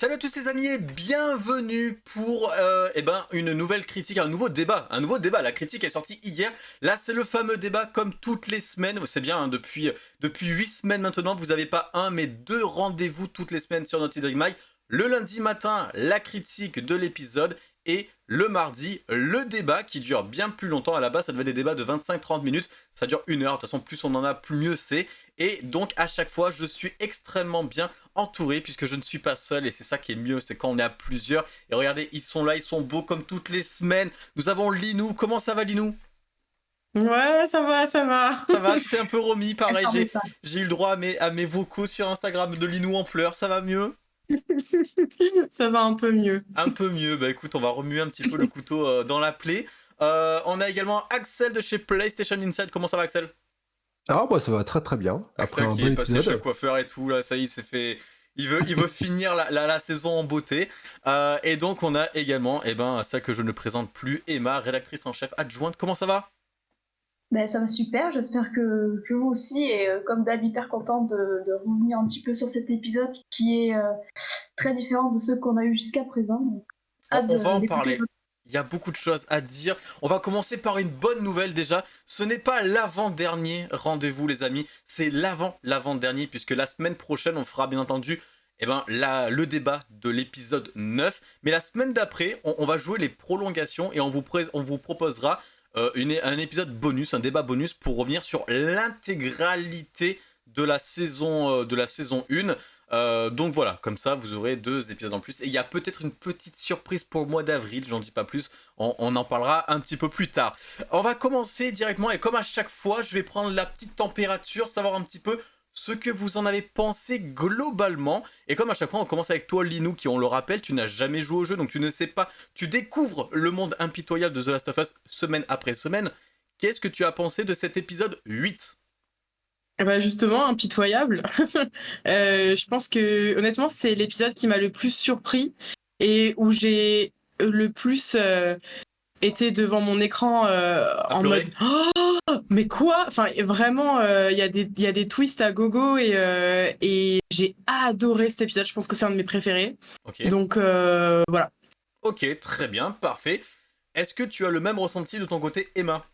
Salut à tous les amis et bienvenue pour euh, eh ben, une nouvelle critique, un nouveau débat. Un nouveau débat, la critique est sortie hier. Là c'est le fameux débat comme toutes les semaines. C'est bien, hein, depuis, depuis 8 semaines maintenant, vous n'avez pas un mais deux rendez-vous toutes les semaines sur Naughty Dog Mag. Le lundi matin, la critique de l'épisode et le mardi, le débat qui dure bien plus longtemps. À la base, ça devait être des débats de 25-30 minutes. Ça dure une heure. De toute façon, plus on en a, plus mieux c'est. Et donc, à chaque fois, je suis extrêmement bien entouré puisque je ne suis pas seul. Et c'est ça qui est mieux, c'est quand on est à plusieurs. Et regardez, ils sont là, ils sont beaux comme toutes les semaines. Nous avons Linou. Comment ça va, Linou? Ouais, ça va, ça va. Ça va, tu t'es un peu remis. Pareil, j'ai eu le droit à mes, à mes vocaux sur Instagram de Linou en pleurs. Ça va mieux? Ça va un peu mieux. Un peu mieux. Bah écoute, on va remuer un petit peu le couteau euh, dans la plaie. Euh, on a également Axel de chez PlayStation Inside. Comment ça va, Axel? Ah bah ça va très très bien. Axel Après qui est passé chez le coiffeur et tout, là, ça y est, c'est fait. Il veut, il veut finir la, la, saison en beauté. Euh, et donc on a également, eh ben, celle que je ne présente plus, Emma, rédactrice en chef adjointe. Comment ça va? Ben, ça va super, j'espère que, que, vous aussi, et euh, comme d'hab, hyper contente de, de, revenir un petit peu sur cet épisode qui est euh, très différent de ceux qu'on a eu jusqu'à présent. on, va en parler. Il y a beaucoup de choses à dire. On va commencer par une bonne nouvelle déjà. Ce n'est pas l'avant-dernier rendez-vous les amis, c'est l'avant-l'avant-dernier puisque la semaine prochaine on fera bien entendu eh ben, le débat de l'épisode 9. Mais la semaine d'après, on, va jouer les prolongations et on vous, proposera euh, un épisode bonus, un débat bonus pour revenir sur l'intégralité de euh, de la saison 1. Euh, donc voilà, comme ça vous aurez deux épisodes en plus. Et il y a peut-être une petite surprise pour le mois d'avril, j'en dis pas plus, on, on, en parlera un petit peu plus tard. On va commencer directement et comme à chaque fois, je vais prendre la petite température, savoir un petit peu ce que vous en avez pensé globalement. Et comme à chaque fois, on commence avec toi, Linou, qui, on le rappelle, tu n'as jamais joué au jeu, donc tu ne sais pas, tu découvres le monde impitoyable de The Last of Us semaine après semaine. Qu'est-ce que tu as pensé de cet épisode 8 ben justement, impitoyable. euh, je pense que honnêtement, c'est l'épisode qui m'a le plus surpris et où j'ai le plus euh, été devant mon écran euh, en mode oh, mais quoi? Enfin vraiment, euh, il y, a des, y a des twists à gogo et, euh, et j'ai adoré cet épisode. Je pense que c'est un de mes préférés. Donc voilà. Ok, très bien, parfait. Est-ce que tu as le même ressenti de ton côté, Emma?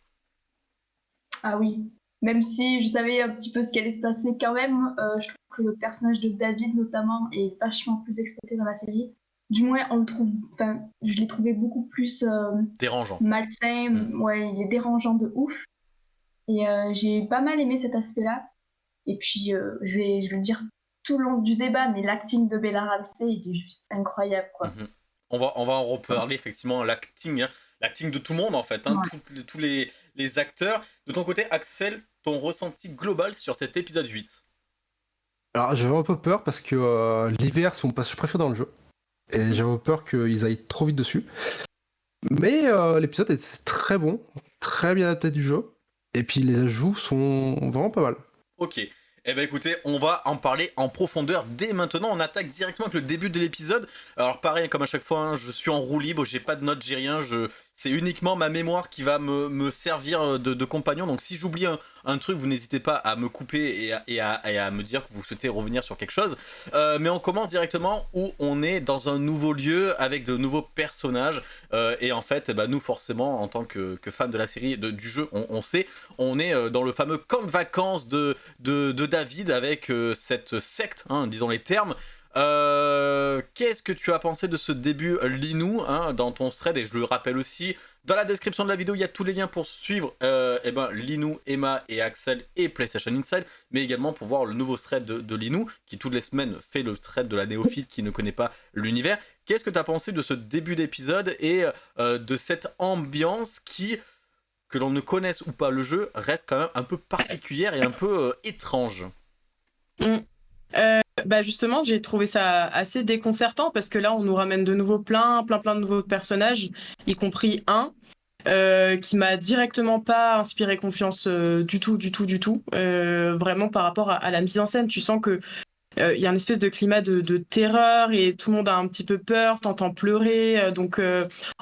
Ah oui. Même si je savais un petit peu ce qui allait se passer quand même, je trouve que le personnage de David notamment est vachement plus exploité dans la série. Du moins on le trouve enfin je l'ai trouvé beaucoup plus euh, dérangeant. malsain. Mm. ouais il est dérangeant de ouf. Et euh, j'ai pas mal aimé cet aspect là et puis euh, je vais je vais le dire tout le long du débat mais l'acting de Bella Ramsey il est juste incroyable quoi. Mm-hmm. on va on va en reparler effectivement l'acting hein. l'acting de tout le monde en fait hein, tous les, les acteurs. De ton côté Axel ton ressenti global sur cet épisode 8 alors j'avais un peu peur parce que l'hiver c'est mon passage préféré dans le jeu et j'avais peur qu'ils aillent trop vite dessus. Mais euh, l'épisode est très bon, très bien adapté du jeu. Et puis les ajouts sont vraiment pas mal. Ok. Eh ben écoutez, on va en parler en profondeur dès maintenant. On attaque directement avec le début de l'épisode. Alors pareil, comme à chaque fois, hein, je suis en roue libre, j'ai pas de notes, j'ai rien. Je, c'est uniquement ma mémoire qui va me, servir euh, de, compagnon. Donc si j'oublie un, truc, vous n'hésitez pas à me couper et à, me dire que vous souhaitez revenir sur quelque chose. Euh, mais on commence directement où on est dans un nouveau lieu avec de nouveaux personnages. Euh, et en fait, bah, nous forcément, en tant que, fans de la série, du jeu, on, sait, on est dans le fameux camp de vacances de, de, David avec cette secte, hein, disons les termes, euh, qu'est-ce que tu as pensé de ce début Linou hein, dans ton thread? Et je le rappelle aussi, dans la description de la vidéo, il y a tous les liens pour suivre euh, eh ben, Linou, Emma et Axel et PlayStation Inside, mais également pour voir le nouveau thread de, de Linou, qui toutes les semaines fait le thread de la néophyte qui ne connaît pas l'univers. Qu'est-ce que tu as pensé de ce début d'épisode et euh, de cette ambiance qui, que l'on ne connaisse ou pas le jeu, reste quand même un peu particulière et un peu étrange? Mm. Euh, bah justement, j'ai trouvé ça assez déconcertant parce que là, on nous ramène de nouveau plein, plein, plein de nouveaux personnages, y compris un euh, qui m'a directement pas inspiré confiance euh, du tout, du tout, du tout. vraiment par rapport à, la mise en scène, tu sens que il y a une espèce de climat de, terreur et tout le monde a un petit peu peur, t'entends pleurer, donc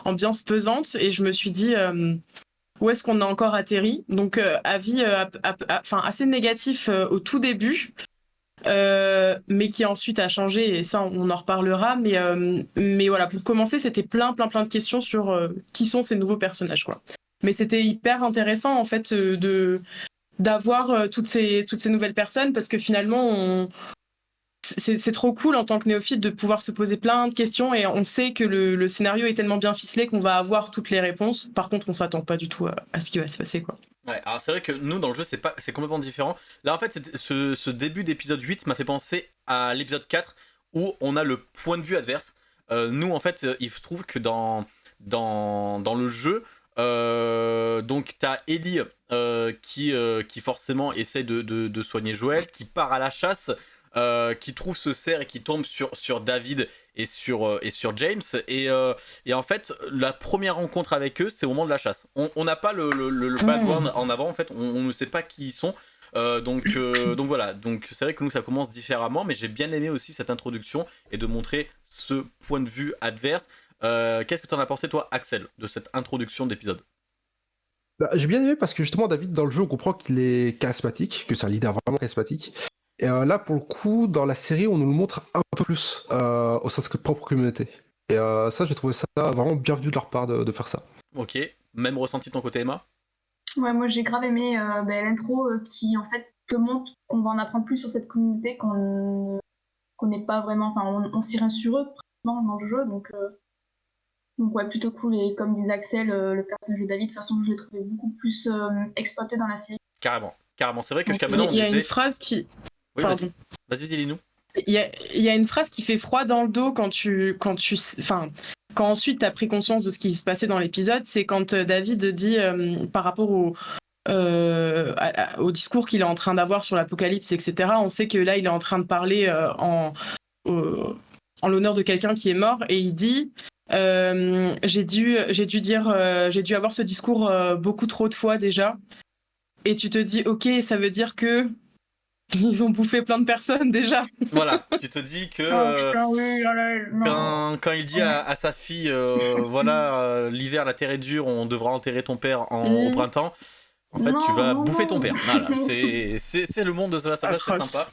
ambiance pesante. Et je me suis dit où est-ce qu'on a encore atterri? Donc avis, assez négatif au tout début. Mais qui ensuite a changé, et ça, on en reparlera. Mais, mais voilà, pour commencer, c'était plein, plein, plein de questions sur qui sont ces nouveaux personnages, quoi. Mais c'était hyper intéressant, en fait, de d'avoir toutes ces toutes ces nouvelles personnes parce que finalement on, c'est trop cool en tant que néophyte de pouvoir se poser plein de questions et on sait que le, scénario est tellement bien ficelé qu'on va avoir toutes les réponses. Par contre, on s'attend pas du tout à, ce qui va se passer. Quoi. Ouais, alors c'est vrai que nous, dans le jeu, c'est pas, c'est complètement différent. Là, en fait, ce, ce, début d'épisode 8 m'a fait penser à l'épisode 4 où on a le point de vue adverse. Euh, nous, en fait, il se trouve que dans, dans, dans le jeu, euh, donc t'as Ellie euh, qui, qui forcément essaie de, de, de, soigner Joël, qui part à la chasse euh, qui trouve ce cerf et qui tombe sur, sur David et sur, euh, et sur James. Et, euh, et, en fait, la première rencontre avec eux, c'est au moment de la chasse. On n'a pas le, le, le ah. background en avant, en fait, on, ne sait pas qui ils sont. donc, donc voilà, donc c'est vrai que nous ça commence différemment, mais j'ai bien aimé aussi cette introduction et de montrer ce point de vue adverse. Qu'est-ce que tu en as pensé toi, Axel, de cette introduction d'épisode? Bah, J'ai bien aimé parce que justement David dans le jeu on comprend qu'il est charismatique, que c'est un leader vraiment charismatique, et euh, là, pour le coup, dans la série, on nous le montre un peu plus euh, au sein de notre propre communauté. Et euh, ça, j'ai trouvé ça vraiment bien vu de leur part de, faire ça. Ok, même ressenti de ton côté, Emma? Ouais, moi j'ai grave aimé ben, l'intro qui en fait te montre qu'on va en apprendre plus sur cette communauté, qu'on n'est pas vraiment, enfin on, on s'y sur eux dans le jeu, donc donc ouais, plutôt cool. Et comme disait Axel, le personnage de David, de toute façon, je l'ai trouvé beaucoup plus exploité dans la série. Carrément, carrément. C'est vrai que jusqu'à maintenant, il y a une phrase qui, vas-y, vas-y, dis-nous. Il y, a, une phrase qui fait froid dans le dos quand tu, quand tu, enfin, quand ensuite tu as pris conscience de ce qui se passait dans l'épisode, c'est quand euh, David dit euh, par rapport au, euh, au discours qu'il est en train d'avoir sur l'apocalypse, etc. On sait que là, il est en train de parler en, en l'honneur de quelqu'un qui est mort et il dit j'ai dû, j'ai dû dire, j'ai dû avoir ce discours beaucoup trop de fois déjà. Et tu te dis, ok, ça veut dire que ils ont bouffé plein de personnes déjà. Voilà, tu te dis que oh, euh, quand, il dit à, sa fille, euh, voilà, euh, l'hiver, la terre est dure, on devra enterrer ton père en, au mm. printemps, en fait, tu vas bouffer ton père. Voilà, c'est le monde de cela, ça c'est sympa.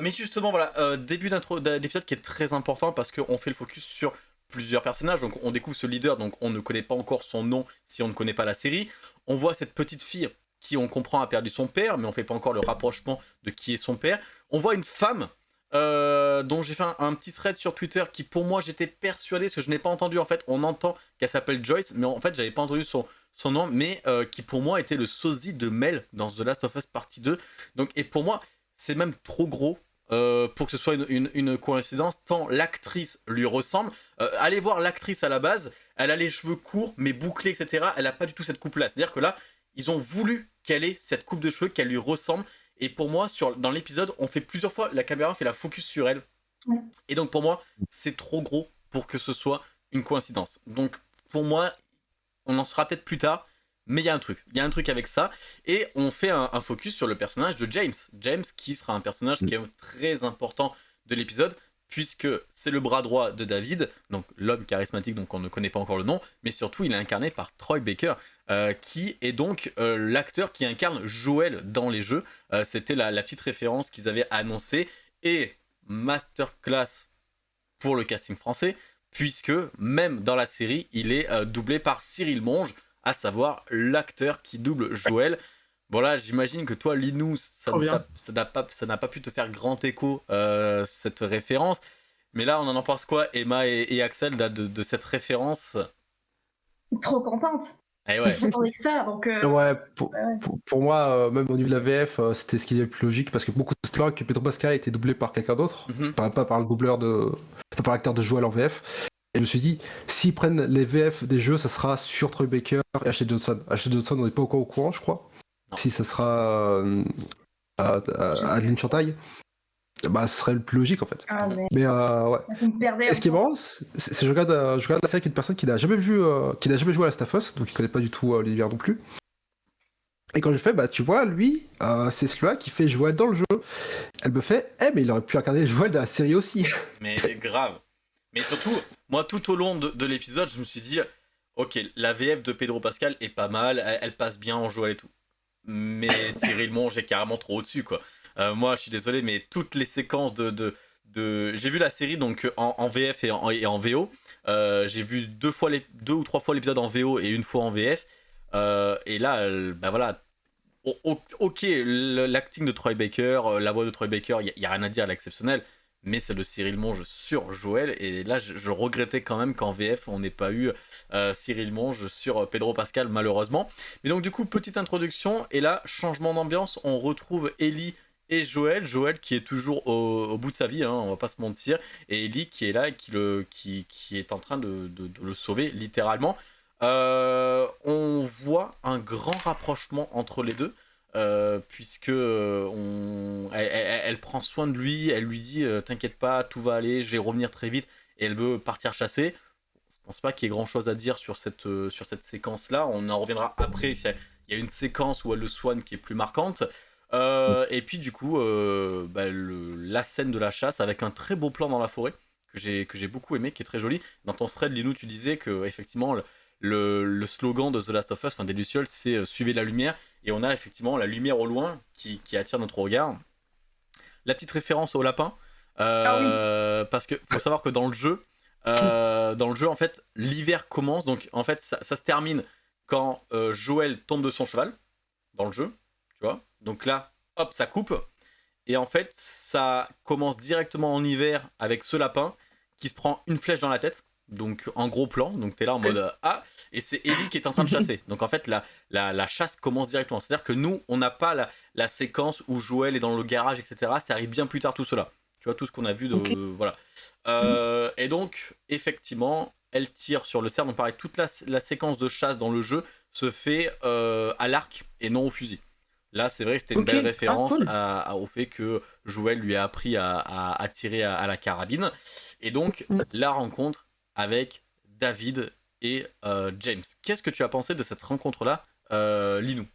mais justement, voilà, début d'épisode qui est très important parce qu'on fait le focus sur plusieurs personnages. Donc on découvre ce leader, donc on ne connaît pas encore son nom si on ne connaît pas la série. On voit cette petite fille qui, on comprend, a perdu son père, mais on fait pas encore le rapprochement de qui est son père. On voit une femme euh, dont j'ai fait un, petit thread sur Twitter qui, pour moi, j'étais persuadé, parce que je n'ai pas entendu, en fait, on entend qu'elle s'appelle Joyce, mais en fait, j'avais pas entendu son, son nom, mais euh, qui, pour moi, était le sosie de Mel dans The Last of Us Partie 2. Donc, et pour moi, c'est même trop gros euh, pour que ce soit une, coïncidence, tant l'actrice lui ressemble. allez voir l'actrice à la base, elle a les cheveux courts, mais bouclés, etc. Elle n'a pas du tout cette coupe-là. C'est-à-dire que là, ils ont voulu qu'elle ait cette coupe de cheveux, qu'elle lui ressemble. Et pour moi, sur, dans l'épisode, on fait plusieurs fois, la caméra fait la focus sur elle. Et donc pour moi, c'est trop gros pour que ce soit une coïncidence. Donc pour moi, on en sera peut-être plus tard, mais il y a un truc. Il y a un truc avec ça. Et on fait un, un, focus sur le personnage de James. James qui sera un personnage qui est très important de l'épisode puisque c'est le bras droit de David, donc l'homme charismatique donc on ne connaît pas encore le nom, mais surtout il est incarné par Troy Baker, euh, qui est donc euh, l'acteur qui incarne Joel dans les jeux. Euh, c'était la, petite référence qu'ils avaient annoncée, et masterclass pour le casting français, puisque même dans la série, il est doublé par Cyril Monge, à savoir l'acteur qui double Joel. Bon j'imagine que toi, Linou, ça n'a pas, pas, pu te faire grand écho, euh, cette référence. Mais là, on en pense quoi, Emma et, Axel, de, cette référence? Trop contente. Eh ouais. J'attendais que ça, donc... Euh, ouais, pour, moi, euh, même au niveau de la VF, c'était ce qui est le plus logique, parce que beaucoup de fois que Pedro Pascal a été doublé par quelqu'un d'autre, mhm. pas, par le doubleur de... pas par l'acteur de Joel en VF. Et je me suis dit, s'ils prennent les VF des jeux, ça sera sur Troy Baker et Ashley Johnson. Ashley Johnson, on n'est pas encore au courant, je crois. Si ce sera euh, Adeline Chantaille, bah, ce serait le plus logique en fait. Ah, mais, euh, ouais. Et ce qui est marrant, c'est que je regarde, euh, je regarde la série avec une personne qui n'a jamais vu, qui n'a jamais joué à la Staffos, donc qui connaît pas du tout l'univers non plus. Et quand je fais, bah tu vois, lui, c'est celui-là qui fait Joël dans le jeu. Elle me fait, eh mais il aurait pu incarner Joël dans la série aussi. Mais grave. Mais surtout, moi tout au long de, l'épisode, je me suis dit, ok, la VF de Pedro Pascal est pas mal, elle, elle passe bien en Joël et tout mais Cyril Monge est carrément trop au-dessus, quoi. Moi, je suis désolé, mais toutes les séquences de, de, j'ai vu la série donc en, VF et en, VO. j'ai vu deux fois les deux ou trois fois l'épisode en VO et une fois en VF. et là, bah voilà, ok, l'acting de Troy Baker, la voix de Troy Baker, il y, a rien à dire, elle est exceptionnelle mais c'est le Cyril Monge sur Joël. Et là, je, regrettais quand même qu'en VF, on n'ait pas eu euh, Cyril Monge sur Pedro Pascal, malheureusement. Mais donc, du coup, petite introduction. Et là, changement d'ambiance, on retrouve Ellie et Joël. Joël qui est toujours au, bout de sa vie, hein, on va pas se mentir. Et Ellie qui est là et qui, est en train de, le sauver, littéralement. Euh, on voit un grand rapprochement entre les deux. Euh, puisque euh, elle, prend soin de lui, elle lui dit euh, t'inquiète pas, tout va aller, je vais revenir très vite, et elle veut partir chasser. Je pense pas qu'il y ait grand chose à dire sur cette, sur cette séquence là, on en reviendra après, il y a une séquence où elle le soigne qui est plus marquante. Et puis du coup, bah, la scène de la chasse avec un très beau plan dans la forêt que j'ai beaucoup aimé, qui est très joli. Dans ton thread, Linou, tu disais que effectivement le, slogan de The Last of Us, enfin des Lucioles, c'est suivez la lumière et on a effectivement la lumière au loin qui, attire notre regard. La petite référence au lapin, euh, ah parce que faut savoir que dans le jeu, euh, dans le jeu en fait, l'hiver commence, donc en fait ça, se termine quand euh, Joël tombe de son cheval dans le jeu, tu vois. Donc là, hop, ça coupe. Et en fait, ça commence directement en hiver avec ce lapin qui se prend une flèche dans la tête donc en gros plan, donc tu es là en mode Ah, et c'est Ellie qui est en train de chasser. Donc en fait, la, la, chasse commence directement. C'est-à-dire que nous, on n'a pas la, la, séquence où Joël est dans le garage, etc. Ça arrive bien plus tard tout cela. Tu vois, tout ce qu'on a vu de. voilà. Euh, et donc, effectivement, elle tire sur le cerf. Donc pareil, toute la, séquence de chasse dans le jeu se fait euh, à l'arc et non au fusil. Là, c'est vrai que c'était une belle ah, référence à, au fait que Joël lui a appris à, à, tirer à, la carabine. Et donc, mm. la rencontre avec David et euh, James. Qu'est-ce que tu as pensé de cette rencontre-là, euh, Linou?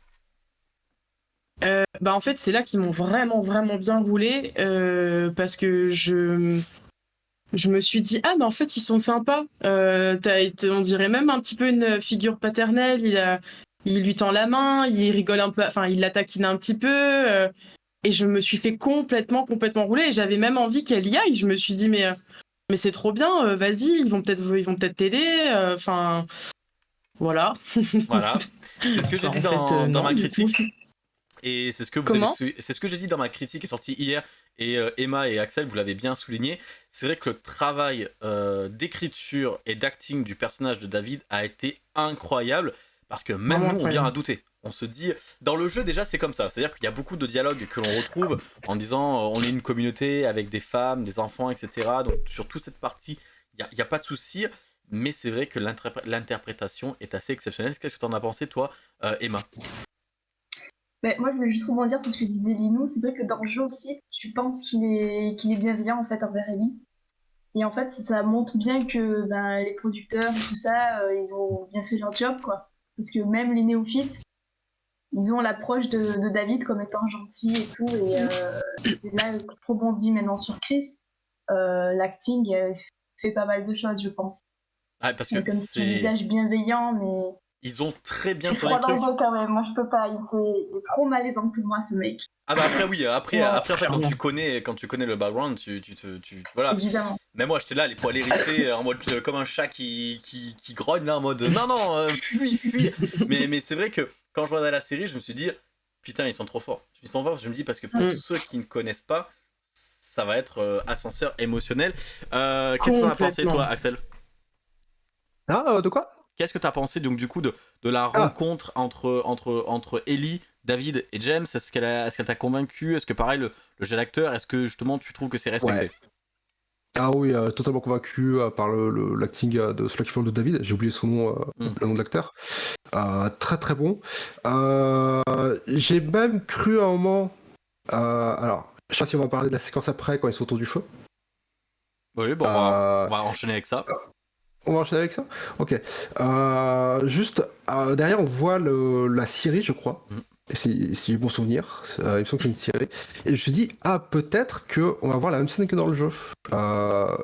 Euh, bah en fait, c'est là qu'ils m'ont vraiment, vraiment bien roulé parce que je, je me suis dit, ah, mais en fait, ils sont sympas. été, on dirait même un petit peu une figure paternelle. Il, a, il lui tend la main, il rigole un peu, enfin, il la taquine un petit peu. et je me suis fait complètement, complètement rouler. J'avais même envie qu'elle y aille. Je me suis dit, mais mais c'est trop bien, euh, vas-y, ils vont peut-être ils vont peut-être t'aider. Euh, enfin, voilà. voilà. C'est ce que j'ai dit dans, euh, ma critique. Et c'est ce que vous c'est ce que j'ai dit dans ma critique qui est sortie hier. Et Emma et Axel, vous l'avez bien souligné. C'est vrai que le travail d'écriture et d'acting du personnage de David a été incroyable parce que même nous, on vient à douter on se dit, dans le jeu déjà c'est comme ça, c'est-à-dire qu'il y a beaucoup de dialogues que l'on retrouve en disant euh, on est une communauté avec des femmes, des enfants, etc. Donc sur toute cette partie, il n'y a, pas de souci, mais c'est vrai que l'interprétation est assez exceptionnelle. Qu'est-ce que tu en as pensé toi, euh, Emma? Ben, moi, je voulais juste rebondir sur ce que disait Linou. C'est vrai que dans le jeu aussi, tu penses qu'il est, qu'il est bienveillant en fait envers Ellie. Et en fait, ça montre bien que ben, les producteurs et tout ça, euh, ils ont bien fait leur job, quoi. Parce que même les néophytes, ils ont l'approche de, David comme étant gentil et tout. Et euh, là, je rebondis maintenant sur Chris. Euh, l'acting euh, fait pas mal de choses, je pense. Ah, parce que comme petit visage bienveillant, mais. Ils ont très bien tourné le truc. quand même. Moi, je peux pas. Il est, trop malaisant pour moi, ce mec. Ah bah après oui, après, après, après quand tu connais quand tu connais le background, tu, tu, tu, voilà. Évidemment. Mais moi j'étais là les poils hérissés en mode comme un chat qui, qui, qui grogne là en mode non non fuis fuis. mais mais c'est vrai que quand je regardais la série, je me suis dit, putain, ils sont trop forts. Ils sont forts, je me dis, parce que pour mm. ceux qui ne connaissent pas, ça va être euh, ascenseur émotionnel. Euh, qu'est-ce que tu as pensé, toi, Axel? Ah, euh, de quoi? Qu'est-ce que tu as pensé, donc, du coup, de, de la ah. rencontre entre, entre, entre Ellie, David et James? Est-ce qu'elle est t'a convaincu? Est-ce que, pareil, le, le jeu d'acteur, est-ce que, justement, tu trouves que c'est respecté? Ah oui, euh, totalement convaincu euh, par l'acting euh, de celui qui fait de David. J'ai oublié son nom, mm. le nom de l'acteur. très très bon. J'ai même cru à un moment. alors, je sais pas si on va parler de la séquence après quand ils sont autour du feu. Oui, bon, on va, enchaîner avec ça. On va enchaîner avec ça Ok. juste, derrière, on voit la Syrie, je crois. Mm si, si j'ai bon souvenir, euh, il me semble qu'il y a une série. Et je me suis dit, ah, peut-être qu'on va voir la même scène que dans le jeu. Euh,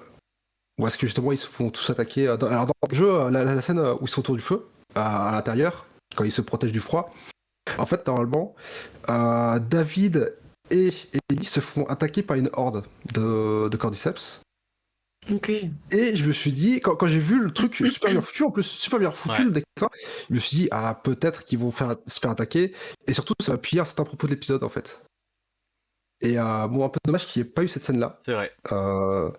ou est-ce que justement ils se font tous attaquer euh, Alors, dans le jeu, la, scène où ils sont autour du feu, à l'intérieur, quand ils se protègent du froid, en fait, normalement, David et Ellie se font attaquer par une horde de, de cordyceps. Et je me suis dit, quand, quand j'ai vu le truc super bien foutu, en plus super bien foutu Ouais. le décor, je me suis dit, ah peut-être qu'ils vont faire, se faire attaquer, et surtout ça va appuyer un certain propos de l'épisode en fait. Et euh, bon, un peu dommage qu'il n'y ait pas eu cette scène-là. C'est vrai. Euh,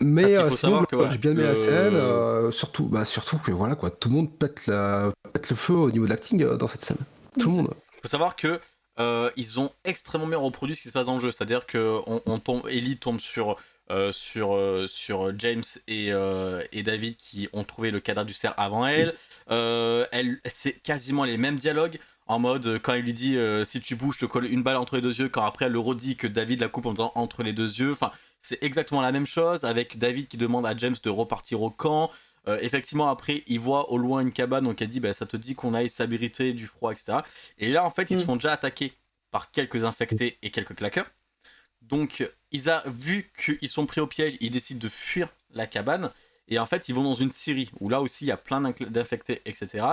Mais euh, sinon, j'ai bien aimé le- la scène, euh, surtout, bah, surtout que voilà quoi, tout le monde pète, la, pète le feu au niveau de l'acting euh, dans cette scène. Tout le monde. faut savoir que euh, ils ont extrêmement bien reproduit ce qui se passe dans le jeu. C'est-à-dire que on, on tombe, Ellie tombe sur euh, sur euh, sur James et, euh, et David qui ont trouvé le cadavre du cerf avant elle. Elle, c'est quasiment les mêmes dialogues. En mode, quand il lui dit si tu bouges, je te colle une balle entre les deux yeux. Quand après elle le redit que David la coupe en disant entre les deux yeux. Enfin, c'est exactement la même chose avec David qui demande à James de repartir au camp. Effectivement, après, il voit au loin une cabane, donc elle dit bah, Ça te dit qu'on aille s'abriter du froid, etc. Et là, en fait, ils se Mm. font déjà attaquer par quelques infectés et quelques claqueurs. Donc, ils ont vu qu'ils sont pris au piège, ils décident de fuir la cabane. Et en fait, ils vont dans une scierie où là aussi, il y a plein d'infectés, etc.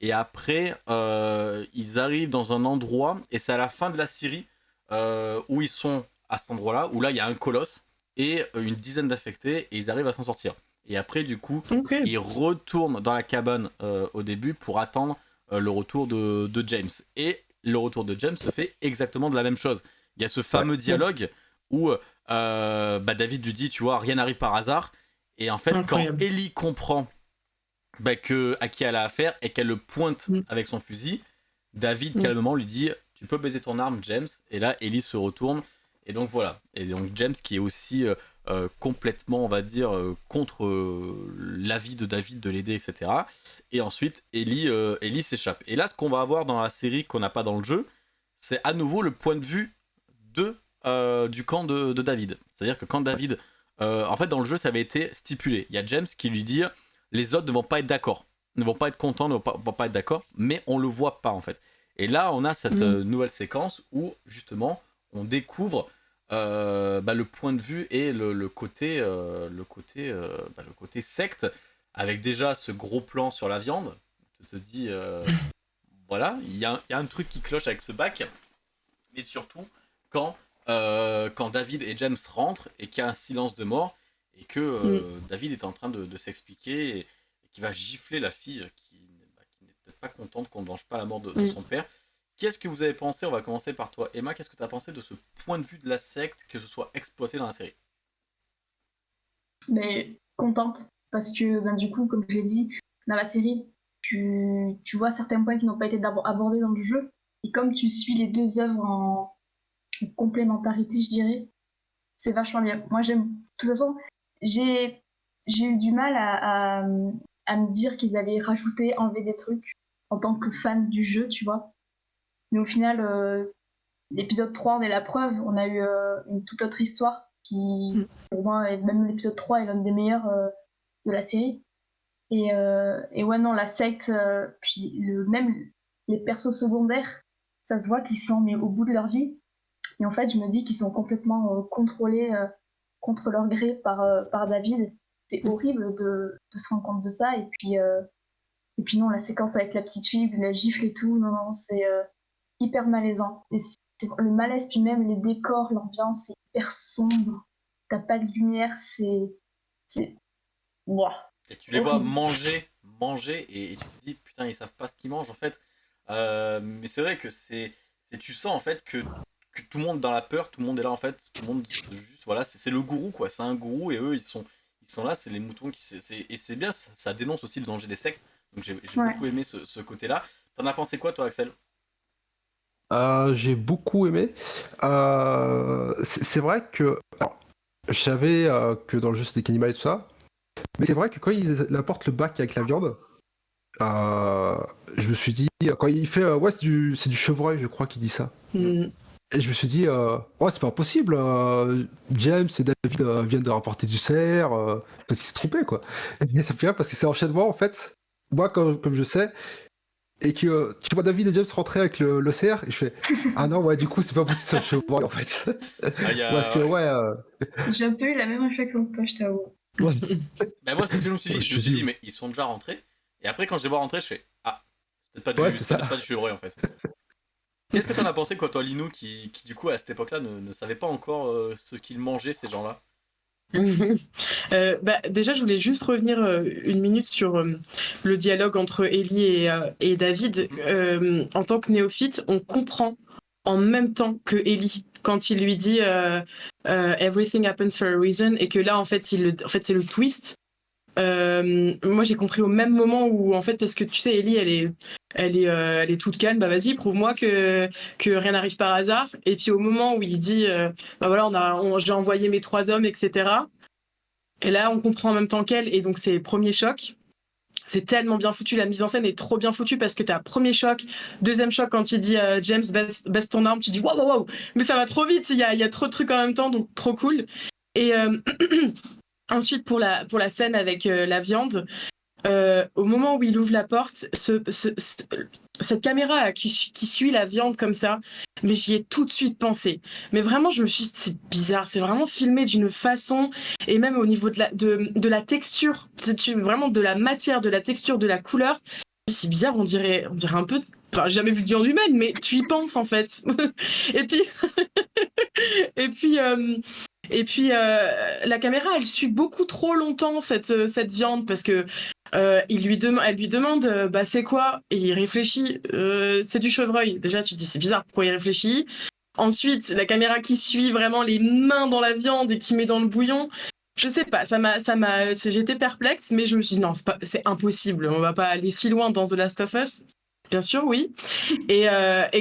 Et après, euh, ils arrivent dans un endroit, et c'est à la fin de la scierie euh, où ils sont à cet endroit-là, où là, il y a un colosse et euh, une dizaine d'infectés, et ils arrivent à s'en sortir. Et après, du coup, Ok. il retourne dans la cabane euh, au début pour attendre le retour de, de James. Et le retour de James se fait exactement de la même chose. Il y a ce fameux dialogue où euh, bah, David lui dit, tu vois, rien n'arrive par hasard. Et en fait, Incroyable. quand Ellie comprend bah, que, à qui elle a affaire et qu'elle le pointe Mm. avec son fusil, David Mm. calmement lui dit, tu peux baiser ton arme, James. Et là, Ellie se retourne. Et donc voilà. Et donc James qui est aussi euh, euh, complètement, on va dire, euh, contre euh, l'avis de David de l'aider, etc. Et ensuite, Ellie, euh, Ellie s'échappe. Et là, ce qu'on va avoir dans la série qu'on n'a pas dans le jeu, c'est à nouveau le point de vue de, euh, du camp de, de David. C'est-à-dire que quand David... euh, en fait, dans le jeu, ça avait été stipulé. Il y a James qui lui dit les autres ne vont pas être d'accord, ne vont pas être contents, ne vont pas, vont pas être d'accord, mais on le voit pas en fait. Et là, on a cette Mhm. euh, nouvelle séquence où justement on découvre euh, bah, le point de vue et le, le côté, euh, le côté, euh, bah, le côté secte, avec déjà ce gros plan sur la viande. Tu te dis, voilà, y, il y a un truc qui cloche avec ce bac, mais surtout quand, euh, quand David et James rentrent et qu'il y a un silence de mort et que euh, David est en train de, de s'expliquer et, et qui va gifler la fille qui, n'est- bah, qui n'est peut-être pas contente qu'on ne venge pas la mort de, de Mm. son père. Qu'est-ce que vous avez pensé? On va commencer par toi, Emma. Qu'est-ce que tu as pensé de ce point de vue de la secte que ce soit exploité dans la série? Mais contente parce que ben, du coup, comme je l'ai dit, dans la série, tu, tu vois certains points qui n'ont pas été abordés dans le jeu. Et comme tu suis les deux œuvres en, en complémentarité, je dirais, c'est vachement bien. Moi, j'aime. De toute façon, j'ai j'ai eu du mal à, à, à me dire qu'ils allaient rajouter, enlever des trucs en tant que fan du jeu, tu vois. Mais au final, euh, l'épisode 3 en est la preuve. On a eu euh, une toute autre histoire qui, pour moi, et même l'épisode 3 est l'un des meilleurs euh, de la série. Et, et ouais, non, la secte, puis le, même les persos secondaires, ça se voit qu'ils sont mais au bout de leur vie. Et en fait, je me dis qu'ils sont complètement euh, contrôlés euh, contre leur gré par, euh, par David. C'est horrible de, de se rendre compte de ça. Et puis, euh, et puis non, la séquence avec la petite fille, la gifle et tout, non, non, c'est euh, hyper malaisant. Et c'est c'est le malaise, puis même les décors, l'ambiance, c'est hyper sombre. T'as pas de lumière, c'est. C'est. Ouah. Et tu les vois manger, manger, et, et tu te dis, putain, ils savent pas ce qu'ils mangent en fait. Euh, mais c'est vrai que c'est. c'est- Tu sens en fait que, que tout le monde dans la peur, tout le monde est là en fait, tout le monde juste. Voilà, c'est le gourou quoi, c'est un gourou et eux ils sont, ils sont là, c'est les moutons qui. c'est- c'est- et c'est bien, ça, ça dénonce aussi le danger des sectes. Donc j'ai Ouais. beaucoup aimé ce, ce côté-là. T'en as pensé quoi toi, Axel? Euh, j'ai beaucoup aimé. Euh, c'est vrai que alors, je savais euh, que dans le jeu c'était cannibale et tout ça, mais c'est vrai que quand il apporte le bac avec la viande, euh, je me suis dit quand il fait euh, ouais c'est du c'est du chevreuil je crois qu'il dit ça. Hmm. Et je me suis dit, euh, ouais, c'est pas possible. euh, James et David euh, viennent de rapporter du cerf. Euh, peut-être qu'ils se trompaient, quoi. Et ça fait bien parce que c'est enchaînement, en fait. Moi, comme, comme je sais, et que euh, tu vois David et James rentrer avec le, le cerf, et je fais, ah non, ouais, du coup, c'est pas possible le chevreuil, en fait. Ah, a- Parce que, ouais, euh, J'ai un peu eu la même réflexion que toi, je t'avoue. Bah, moi c'est ce que je me suis dit. Ouais, je je me suis dit, mais ils sont déjà rentrés. Et après quand je les vois rentrer, je fais, ah, c'est peut-être pas, Ouais, pas du chevreuil en fait. Qu'est-ce que t'en as pensé, quoi, toi, Linou, qui, qui, du coup, à cette époque-là, ne, ne savait pas encore euh, ce qu'ils mangeaient, ces gens-là? Euh, bah, déjà, je voulais juste revenir euh, une minute sur euh, le dialogue entre Ellie et, et David. Euh, en tant que néophyte, on comprend en même temps que Ellie quand il lui dit Everything happens for a reason et que là, en fait, il le- en fait c'est le twist. Moi, j'ai compris au même moment où, en fait, parce que tu sais, Ellie, elle est, elle est, euh, elle est toute calme. Bah vas-y, prouve-moi que que rien n'arrive par hasard. Et puis au moment où il dit, euh, bah voilà, j'ai envoyé mes trois hommes, etc. Et là, on comprend en même temps qu'elle, et donc c'est premier choc. C'est tellement bien foutu, la mise en scène est trop bien foutue parce que t'as premier choc, deuxième choc quand il dit euh, James baisse, ton arme, tu dis waouh waouh waouh, mais ça va trop vite, il y a, y a trop de trucs en même temps, donc trop cool. Et euh, ensuite pour la, pour la scène avec la viande, euh, au moment où il ouvre la porte, ce, ce- ce- cette caméra qui, suit la viande comme ça, mais j'y ai tout de suite pensé. Mais vraiment, je me suis dit, c'est bizarre, c'est vraiment filmé d'une façon, et même au niveau de la, texture, vraiment de la matière, de la texture, de la couleur. C'est bizarre, on dirait, on dirait un peu. Enfin, jamais vu de viande humaine, mais tu y penses en fait. et puis, et puis, euh, et puis, euh, la caméra, elle suit beaucoup trop longtemps cette cette viande parce que euh, il lui elle lui demande, euh, bah c'est quoi? Et il réfléchit, euh, c'est du chevreuil. Déjà, tu dis c'est bizarre, pourquoi il réfléchit? Ensuite, la caméra qui suit vraiment les mains dans la viande et qui met dans le bouillon. Je sais pas, ça m'a, ça m'a, j'étais perplexe, mais je me suis dit non, c'est impossible. On va pas aller si loin dans The Last of Us. Bien sûr, oui. Et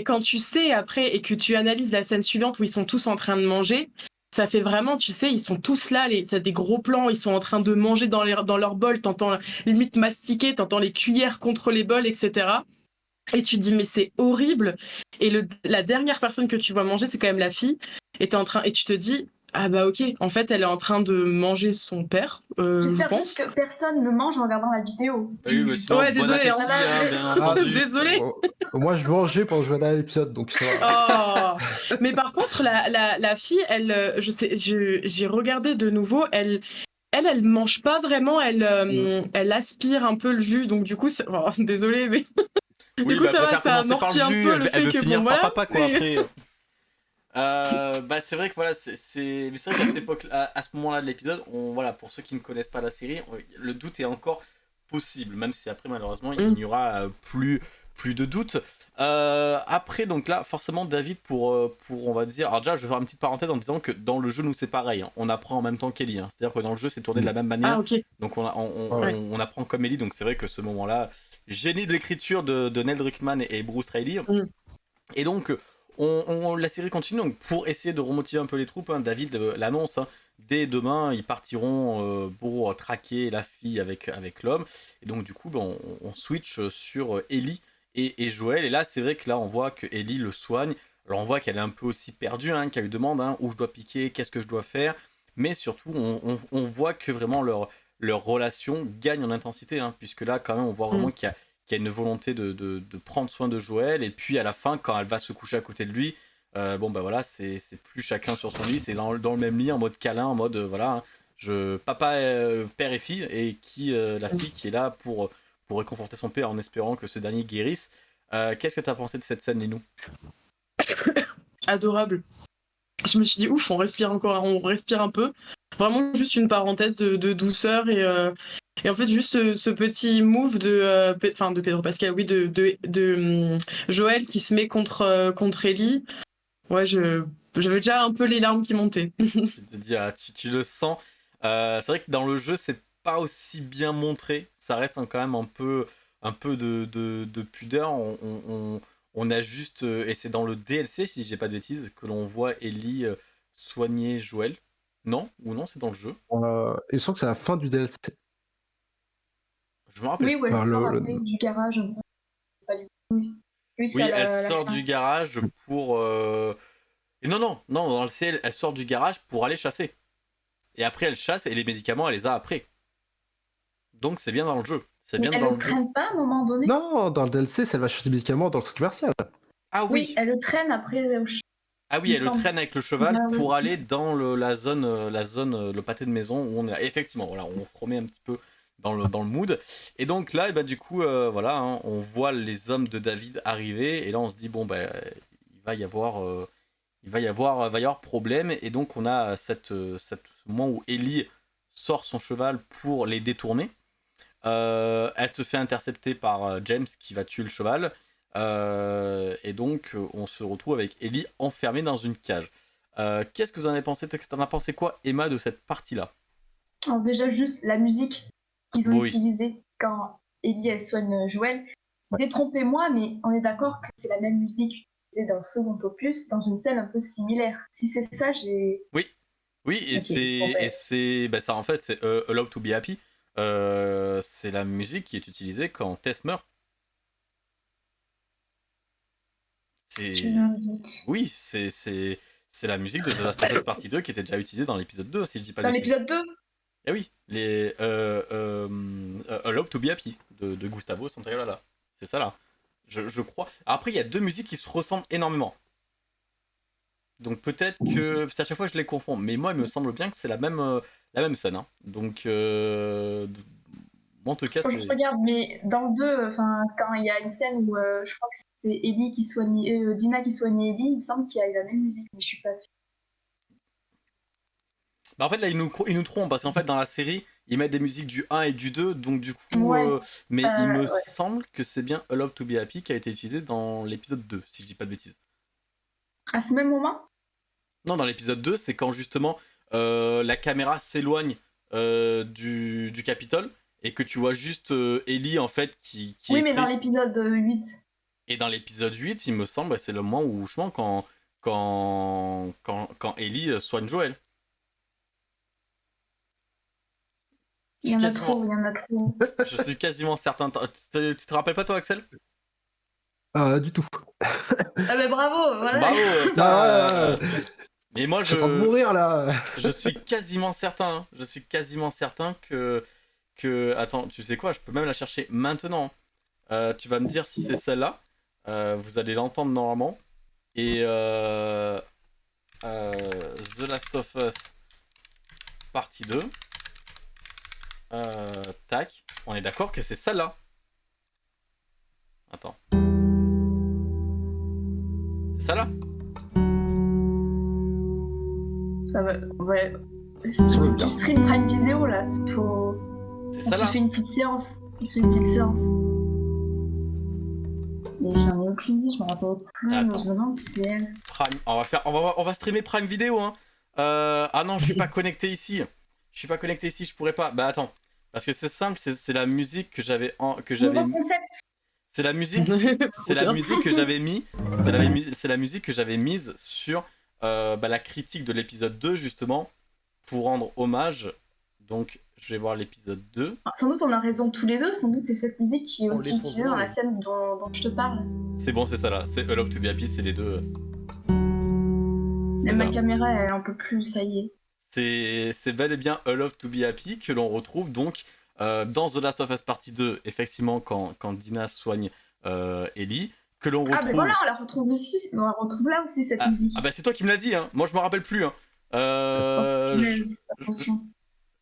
quand tu sais après et que tu analyses la scène suivante où ils sont tous en train de manger, ça fait vraiment, tu sais, ils sont tous là, les, t'as des gros plans, ils sont en train de manger dans, les, dans leur bol, t'entends limite mastiquer, t'entends les cuillères contre les bols, etc. Et tu te dis, mais c'est horrible. Et la dernière personne que tu vois manger, c'est quand même la fille. Et, en train, et tu te dis, ah bah ok, en fait, elle est en train de manger son père, euh, je J'espère pense. juste que personne ne mange en regardant la vidéo. Oui, bah, sinon, Ouais, bon désolé, appétit, hein. bien Ah. Désolé. Moi, je mangeais pendant que je regardais l'épisode, donc ça va. Oh. Mais par contre, la, la, la fille, elle, euh, je sais, j'ai regardé de nouveau, elle, elle, elle mange pas vraiment, elle, euh, elle aspire un peu le jus, donc du coup, oh, désolé, mais Oui, du coup, bah, ça va, ça amortit un peu le elle fait veut que finir bon, par voilà. papa, quoi, mais- après. Euh, bah, c'est vrai que voilà, c'est c'est vrai qu'à cette époque, à, à ce moment-là de l'épisode, on voilà, pour ceux qui ne connaissent pas la série, on- le doute est encore possible, même si après malheureusement il Mm. n'y aura euh, plus plus de doute. Euh, après donc là, forcément David pour euh, pour on va dire, alors déjà je vais faire une petite parenthèse en disant que dans le jeu nous c'est pareil, hein. on apprend en même temps qu'Ellie, hein. c'est-à-dire que dans le jeu c'est tourné de la même manière. Ah, ok. Donc on, a- on, on- Ouais. on- on apprend comme Ellie, donc c'est vrai que ce moment-là, génie de l'écriture de, de Neil Druckmann et, et Bruce Reilly. Mm. Et donc on, on- la série continue, donc pour essayer de remotiver un peu les troupes, hein, David euh, l'annonce, hein, dès demain ils partiront euh, pour traquer la fille avec, avec l'homme. Et donc du coup ben, on, on switch sur Ellie et, et Joël. Et là c'est vrai que là on voit que Ellie le soigne. Alors on voit qu'elle est un peu aussi perdue, hein, qu'elle lui demande où je dois piquer, qu'est-ce que je dois faire. Mais surtout on, on- voit que vraiment leur, leur relation gagne en intensité, puisque là, quand même, on voit vraiment qu'il y, a- qu'il y a une volonté de, de- prendre soin de Joël, et puis à la fin, quand elle va se coucher à côté de lui, euh, bon, bah voilà, c'est plus chacun sur son lit, c'est dans, dans le même lit, en mode câlin, en mode, euh, voilà, hein, je, papa, euh, père et fille, et qui, la fille qui est là pour, pour réconforter son père en espérant que ce dernier guérisse. Qu'est-ce que tu as pensé de cette scène, Linou? Adorable. Je me suis dit, ouf, on respire encore, on respire un peu. Vraiment juste une parenthèse de, de douceur et, et en fait juste ce, ce petit move de, euh, de Pedro Pascal, oui, de, de, de, hum, Joël qui se met contre, euh, contre Ellie. Ouais, je, j'avais déjà un peu les larmes qui montaient. tu te dis, ah, tu, tu le sens. Euh, c'est vrai que dans le jeu, c'est pas aussi bien montré. Ça reste hein, quand même un peu, un peu de, de, de pudeur. On, on, a juste, et c'est dans le DLC, si j'ai pas de bêtises, que l'on voit Ellie soigner Joël. Non? Ou non, c'est dans le jeu? Euh, il me semble que c'est la fin du DLC. Je me rappelle. Oui, où elle Bah, le- sort le- après du garage. Oui, la- elle la sort fin. du garage pour. euh, Et non, non, non, dans le ciel, elle sort du garage pour aller chasser. Et après, elle chasse et les médicaments, elle les a après. Donc c'est bien dans le jeu. C'est Mais bien elle dans le jeu. traîne pas à un moment donné? Non, dans le DLC, elle va chercher des médicaments dans le centre commercial. Ah Oui, oui, elle le traîne après au ch- ah oui, il elle le traîne avec le cheval Ah oui. pour aller dans le- la zone, euh, la zone, euh, le pâté de maison où on est là. Effectivement, voilà, on se remet un petit peu dans le, dans le mood. Et donc là, et bah, du coup, euh, voilà, hein, on voit les hommes de David arriver et là on se dit bon ben va y avoir, euh, il va y avoir, va y avoir problème. Et donc on a cette, euh, ce moment où Ellie sort son cheval pour les détourner. Elle se fait intercepter par James qui va tuer le cheval. Et donc on se retrouve avec Ellie enfermée dans une cage. Qu'est-ce que vous en avez pensé? T'en as pensé quoi, Emma, de cette partie-là? Déjà juste la musique qu'ils ont Oui. utilisée quand Ellie elle soigne Joël. Détrompez-moi, mais on est d'accord que c'est la même musique utilisée dans le second opus, dans une scène un peu similaire. Si c'est ça, j'ai... Oui, et c'est bon, ben. et c'est bah, ça en fait c'est euh, Allowed to be happy. Euh, c'est la musique qui est utilisée quand Tess meurt. C'est oui, c'est c'est c'est la musique de The Last of Us Partie 2 qui était déjà utilisée dans l'épisode 2 si je dis pas Dans l'épisode 2 Eh oui, les euh, euh, euh, Allowed to be happy de, de Gustavo Santaolalla. C'est ça là. Je, je crois. Après il y a deux musiques qui se ressemblent énormément. Donc peut-être que qu'à chaque fois je les confonds, mais moi il me semble bien que c'est la même euh, la même scène. hein. Donc euh, en tout cas Faut que c'est je regarde, mais dans le 2, enfin, quand il y a une scène où euh, je crois que c'était Ellie qui soignait, euh, Dina qui soignait Ellie, il me semble qu'il y a eu la même musique, mais je suis pas sûre. Bah, en fait là ils nous ils nous trompent parce qu'en fait dans la série ils mettent des musiques du 1 et du 2 donc du coup Ouais. euh, mais Euh, il me ouais. semble que c'est bien Allowed to be happy qui a été utilisé dans l'épisode 2 si je dis pas de bêtises. À ce même moment? Non, dans l'épisode 2, c'est quand justement euh, la caméra s'éloigne euh, du, du Capitole et que tu vois juste euh, Ellie en fait qui, qui Oui, est mais dans l'épisode euh, 8. Et dans l'épisode 8, il me semble, bah, c'est le moment où justement quand, quand, quand, quand Ellie euh, soigne Joël. Il y en a Quasiment. trop, il y en a trop. Je suis quasiment certain. Tu te, rappelles pas toi, Axel? Ah, du tout. Ah bah bravo, voilà. Bravo putain, Ah, euh. Mais moi, Je je, de mourir là. je suis quasiment certain. hein. Je suis quasiment certain que. que... Attends, tu sais quoi? Je peux même la chercher maintenant. Euh, tu vas me dire si c'est celle-là. Euh, vous allez l'entendre normalement. Et. euh, euh, The Last of Us partie 2. Euh, tac. On est d'accord que c'est celle-là. Attends. C'est celle-là Ça va, ouais. Ça. Tu stream Prime Vidéo là, faut... C'est on se celle-là fait une petite séance. On se fait une petite séance. Mais j'en ai aucune idée, je me rappelle plus. Attends. Je me demande si c'est elle. Prime. On va faire, on va, on va streamer Prime Vidéo. Hein. Euh, ah non, je suis pas connecté ici. Je suis pas connecté ici, je pourrais pas. Bah attends, parce que c'est simple, c'est la musique que j'avais, en- que j'avais, c'est la musique, c'est la musique que j'avais mis, c'est la, musique que j'avais mise sur euh, bah, la critique de l'épisode 2 justement pour rendre hommage. Donc je vais voir l'épisode 2. Ah, Sans doute on a raison tous les deux, sans doute c'est cette musique qui est On aussi utilisée dans la scène dont, dont je te parle. C'est bon, c'est ça là. C'est A Love to Be Happy, c'est les deux. Même ma caméra elle en peut plus, ça y est. C'est bel et bien A Love to Be Happy que l'on retrouve donc euh, dans The Last of Us Partie 2, effectivement, quand, quand Dina soigne euh, Ellie, que l'on retrouve. Ah ben voilà, on la retrouve aussi, on la retrouve là aussi cette Ah, musique. ah bah c'est toi qui me l'as dit, hein. moi je me rappelle plus. Hein. Euh, je- Attention.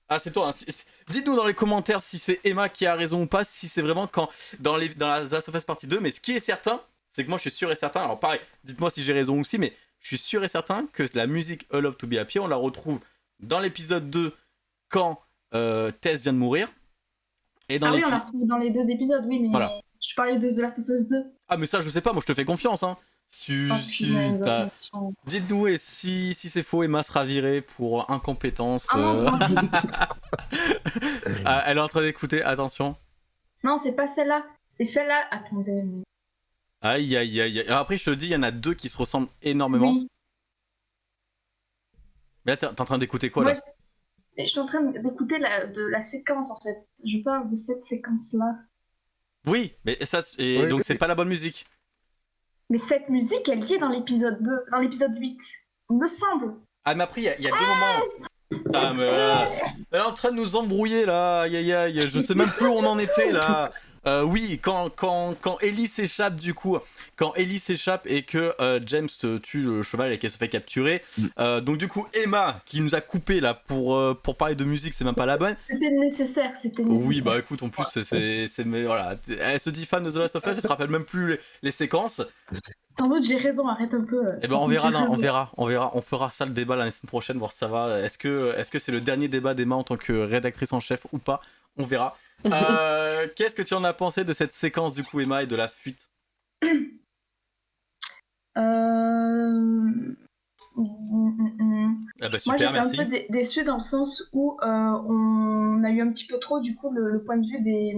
Ah c'est toi, hein. Dites-nous dans les commentaires si c'est Emma qui a raison ou pas, si c'est vraiment quand dans, les, dans la The Last of Us Partie 2, mais ce qui est certain, c'est que moi je suis sûr et certain, alors pareil, dites-moi si j'ai raison aussi, mais je suis sûr et certain que la musique A Love to Be Happy, on la retrouve dans l'épisode 2 quand euh, Tess vient de mourir. Et dans Ah oui, on la retrouve dans les deux épisodes, oui, mais Voilà. je parlais de The Last of Us 2. Ah mais ça je sais pas, moi je te fais confiance. Hein. Si, Oh, si. Dites-nous et si, si c'est faux, Emma sera virée pour incompétence. Ah non, euh. Ah, elle est en train d'écouter, attention. non, c'est pas celle-là. C'est celle-là. Attendez. Aïe aïe aïe. après, je te dis, il y en a deux qui se ressemblent énormément. Oui. Mais là, t'es en train d'écouter quoi Moi, là je... je suis en train d'écouter la, de la séquence en fait. Je parle de cette séquence-là. Oui, mais ça, et Oui, donc oui. c'est pas la bonne musique. Mais cette musique, elle y est dans l'épisode 2, dans l'épisode 8. Il me semble. Ah, mais après, il y, a- il y a deux moments. Ah, mais là, elle est en train de nous embrouiller là. Aïe aïe aïe. Je sais même plus où on en était là. Euh, oui, quand, quand, quand Ellie s'échappe du coup, quand Ellie s'échappe et que euh, James tue le cheval et qu'elle se fait capturer, Mm. euh, donc du coup Emma qui nous a coupé là pour, euh, pour parler de musique, c'est même pas la bonne. C'était nécessaire, c'était nécessaire. Oui, bah écoute, en plus, c'est- c'est. c'est- mais voilà, elle se dit fan de The Last of Us, elle se rappelle même plus les, les séquences. Sans doute j'ai raison, arrête un peu. Et ben on verra, non, on verra, on verra, on fera ça le débat la semaine prochaine, voir si ça va. Est-ce que est-ce que c'est le dernier débat d'Emma en tant que rédactrice en chef ou pas? On verra. Euh, Qu'est-ce que tu en as pensé de cette séquence du coup Emma et de la fuite? Euh... Ah bah Moi j'étais un peu dé- déçue dans le sens où euh, on a eu un petit peu trop du coup le, le point de vue des...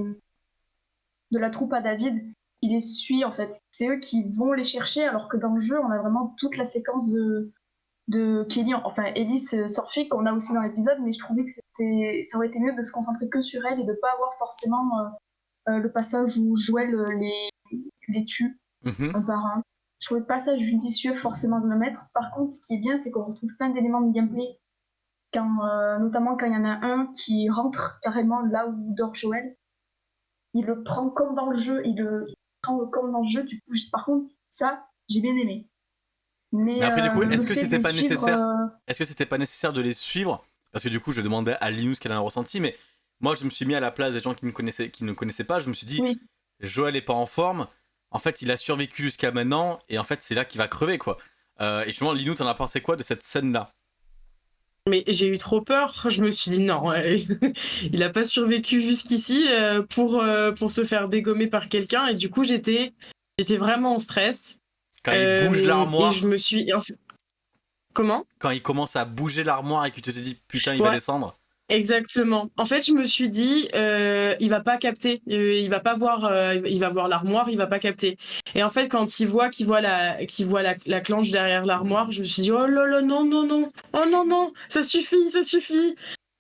de la troupe à David qui les suit en fait. C'est eux qui vont les chercher alors que dans le jeu on a vraiment toute la séquence de, de Kelly, enfin Elise euh, Sorfi qu'on a aussi dans l'épisode mais je trouvais que c'était ça aurait été mieux de se concentrer que sur elle et de pas avoir forcément euh, euh, le passage où Joël les, les tue Mhm. un par un. Je trouvais pas ça judicieux forcément de le mettre. Par contre, ce qui est bien, c'est qu'on retrouve plein d'éléments de gameplay. Quand, euh, notamment quand il y en a un qui rentre carrément là où dort Joël. Il le prend comme dans le jeu, il le il le prend comme dans le jeu. Du coup, par contre, ça, j'ai bien aimé. Mais, Mais après, du coup, euh, est-ce que c'était pas suivre, nécessaire euh, Est-ce que c'était pas nécessaire de les suivre? Parce que du coup, je demandais à Linus qu'elle en a ressenti, mais moi, je me suis mis à la place des gens qui ne connaissaient, qui ne connaissaient pas. Je me suis dit, Oui. Joël est pas en forme. En fait, il a survécu jusqu'à maintenant, et en fait, c'est là qu'il va crever, quoi. Euh, et justement, Linus, t'en as pensé quoi de cette scène-là? Mais j'ai eu trop peur. Je me suis dit non, il a pas survécu jusqu'ici euh, pour, euh, pour se faire dégommer par quelqu'un. Et du coup, j'étais j'étais vraiment en stress. Quand il Euh, bouge l'armoire, Et je me suis. Comment? Quand il commence à bouger l'armoire et que tu te dis putain, il va descendre. Exactement. En fait, je me suis dit, euh, il va pas capter, euh, il va pas voir, euh, il va voir l'armoire, il va pas capter. Et en fait, quand il voit, qu'il voit la, qu'il voit la, la clenche derrière l'armoire, je me suis dit, oh là là, non non non, oh non non, ça suffit, ça suffit.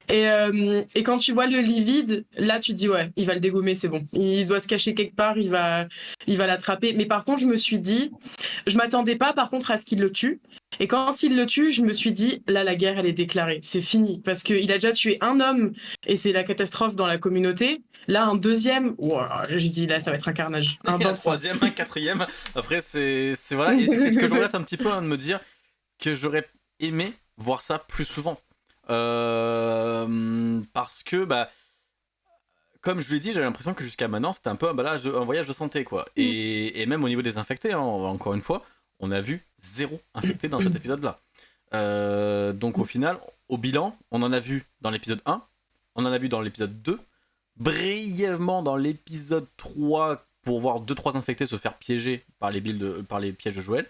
Et, euh, et quand tu vois le lit vide, là tu te dis ouais, il va le dégommer, c'est bon. Il doit se cacher quelque part, il va, il va l'attraper. Mais par contre, je me suis dit, je m'attendais pas par contre à ce qu'il le tue. Et quand il le tue, je me suis dit, là, la guerre, elle est déclarée. C'est fini. Parce qu'il a déjà tué un homme et c'est la catastrophe dans la communauté. Là, un deuxième, ouah, j'ai dit, là, ça va être un carnage. Un Et troisième, un quatrième. Après, c'est voilà, c'est ce que je regrette un petit peu hein, de me dire que j'aurais aimé voir ça plus souvent. Euh, parce que, bah, comme je l'ai dit, j'avais l'impression que jusqu'à maintenant, c'était un peu un, balage de- un voyage de santé, quoi. Et, et même au niveau des infectés, hein, encore une fois, on a vu zéro infecté dans cet épisode-là. Euh, donc au final, au bilan, on en a vu dans l'épisode 1, on en a vu dans l'épisode 2, brièvement dans l'épisode 3 pour voir 2-3 infectés se faire piéger par les, par les pièges de Joël,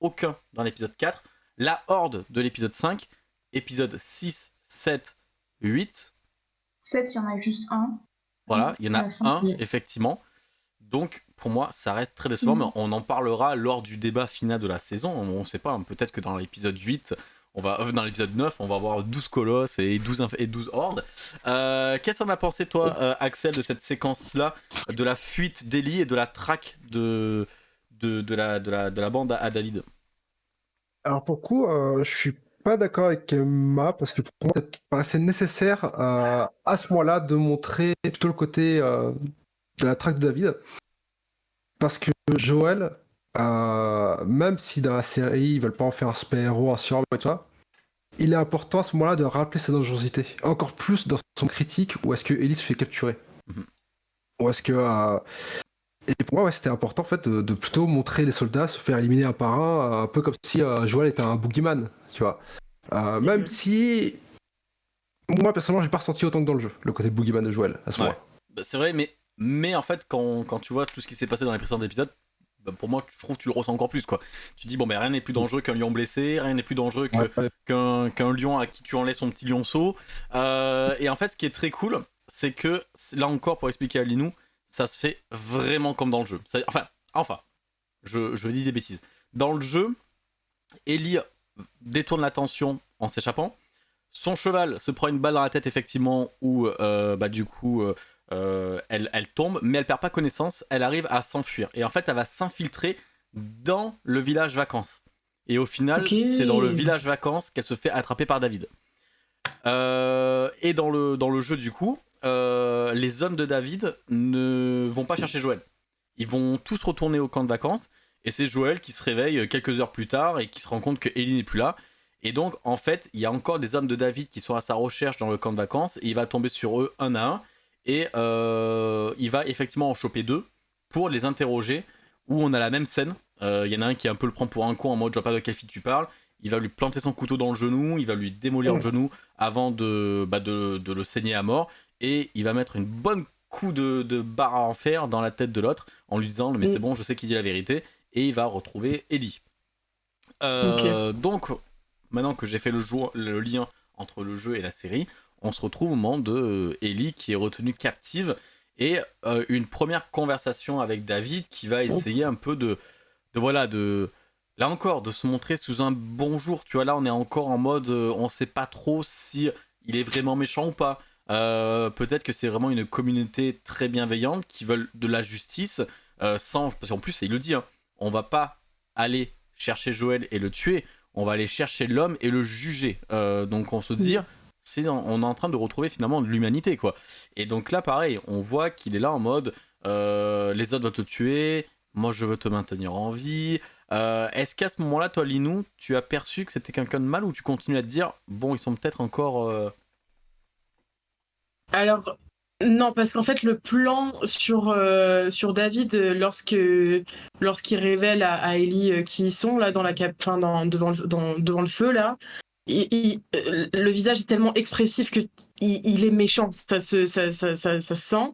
aucun dans l'épisode 4, la horde de l'épisode 5, épisode 6, 7, 8, 7, il y en a juste un. voilà, il y en a un, effectivement. Donc, pour moi, ça reste très décevant, Mhm. mais on en parlera lors du débat final de la saison. On ne sait pas, hein, peut-être que dans l'épisode 8, on va, euh, dans l'épisode 9, on va avoir 12 colosses et 12, inf- et 12 hordes. Euh, Qu'est-ce que t'en as pensé, toi, euh, Axel, de cette séquence-là, de la fuite d'Ellie et de la traque de, de, de la, de, la, de la bande à, à David? Alors pour le coup, euh, je suis pas d'accord avec Emma parce que pour moi, paraissait nécessaire euh, à ce moment-là de montrer plutôt le côté euh, de la traque de David. Parce que Joël, euh, même si dans la série ils veulent pas en faire un super-héros, un surhomme et tout ça, il est important à ce moment-là de rappeler sa dangerosité. Encore plus dans son critique où est-ce que Ellie se fait capturer. Mhm. Ou est-ce que. Et pour moi, ouais, c'était important en fait de, de plutôt montrer les soldats se faire éliminer un par un, un peu comme si Joël était un boogeyman, tu vois. Euh, même si. Moi, personnellement, j'ai pas ressenti autant que dans le jeu, le côté boogeyman de Joël à ce Ouais. moment-là. Bah, C'est vrai, mais, mais en fait, quand, quand tu vois tout ce qui s'est passé dans les précédents épisodes, bah, pour moi, je trouve que tu le ressens encore plus. quoi. Tu dis, bon, ben rien n'est plus dangereux qu'un lion blessé, rien n'est plus dangereux Ouais, ouais. qu'un qu'un lion à qui tu enlèves son petit lionceau. Euh, et en fait, ce qui est très cool, c'est que, là encore, pour expliquer à Linou, ça se fait vraiment comme dans le jeu. Enfin, enfin, je, je dis des bêtises. Dans le jeu, Ellie détourne l'attention en s'échappant. Son cheval se prend une balle dans la tête, effectivement, où, euh, bah, du coup, euh, euh, elle, elle tombe, mais elle perd pas connaissance, elle arrive à s'enfuir. Et en fait, elle va s'infiltrer dans le village vacances. Et au final, c'est dans le village vacances qu'elle se fait attraper par David. Euh, et dans le, dans le jeu, du coup, les hommes de David ne vont pas chercher Joël. Ils vont tous retourner au camp de vacances. Et c'est Joël qui se réveille quelques heures plus tard et qui se rend compte que Ellie n'est plus là. Et donc, en fait, il y a encore des hommes de David qui sont à sa recherche dans le camp de vacances. Et il va tomber sur eux un à un. Et euh, il va effectivement en choper deux pour les interroger. Où on a la même scène. Euh, Il y en a un qui un peu le prend pour un con en mode je vois pas de quelle fille tu parles. Il va lui planter son couteau dans le genou. Il va lui démolir Oh. le genou avant de, bah, de, de le saigner à mort. Et il va mettre une bonne coup de, de barre en fer dans la tête de l'autre en lui disant mais Mm. c'est bon je sais qu'il dit la vérité et il va retrouver Ellie. Euh, Donc maintenant que j'ai fait le, jour, le lien entre le jeu et la série, on se retrouve au moment de euh, Ellie qui est retenue captive et euh, une première conversation avec David qui va essayer un peu de, de voilà de là encore de se montrer sous un bonjour. Tu vois là on est encore en mode on sait pas trop si il est vraiment méchant ou pas. Peut-être que c'est vraiment une communauté très bienveillante qui veulent de la justice sans parce qu'en plus il le dit hein, on va pas aller chercher Joël et le tuer on va aller chercher l'homme et le juger. Euh, donc on se dit c'est on est en train de retrouver finalement de l'humanité quoi. Et donc là pareil on voit qu'il est là en mode euh, les autres veulent te tuer moi je veux te maintenir en vie. Euh, est-ce qu'à ce moment là toi Linou tu as perçu que c'était quelqu'un de mal ou tu continues à te dire bon ils sont peut-être encore euh, Alors, non, parce qu'en fait, le plan sur, euh, sur David, euh, lorsque, lorsqu'il révèle à, Ellie euh, qui ils sont, là, dans la cap, dans, devant, le, devant le feu, là, le visage est tellement expressif que il, est méchant, ça se, ça, ça, ça, ça se sent.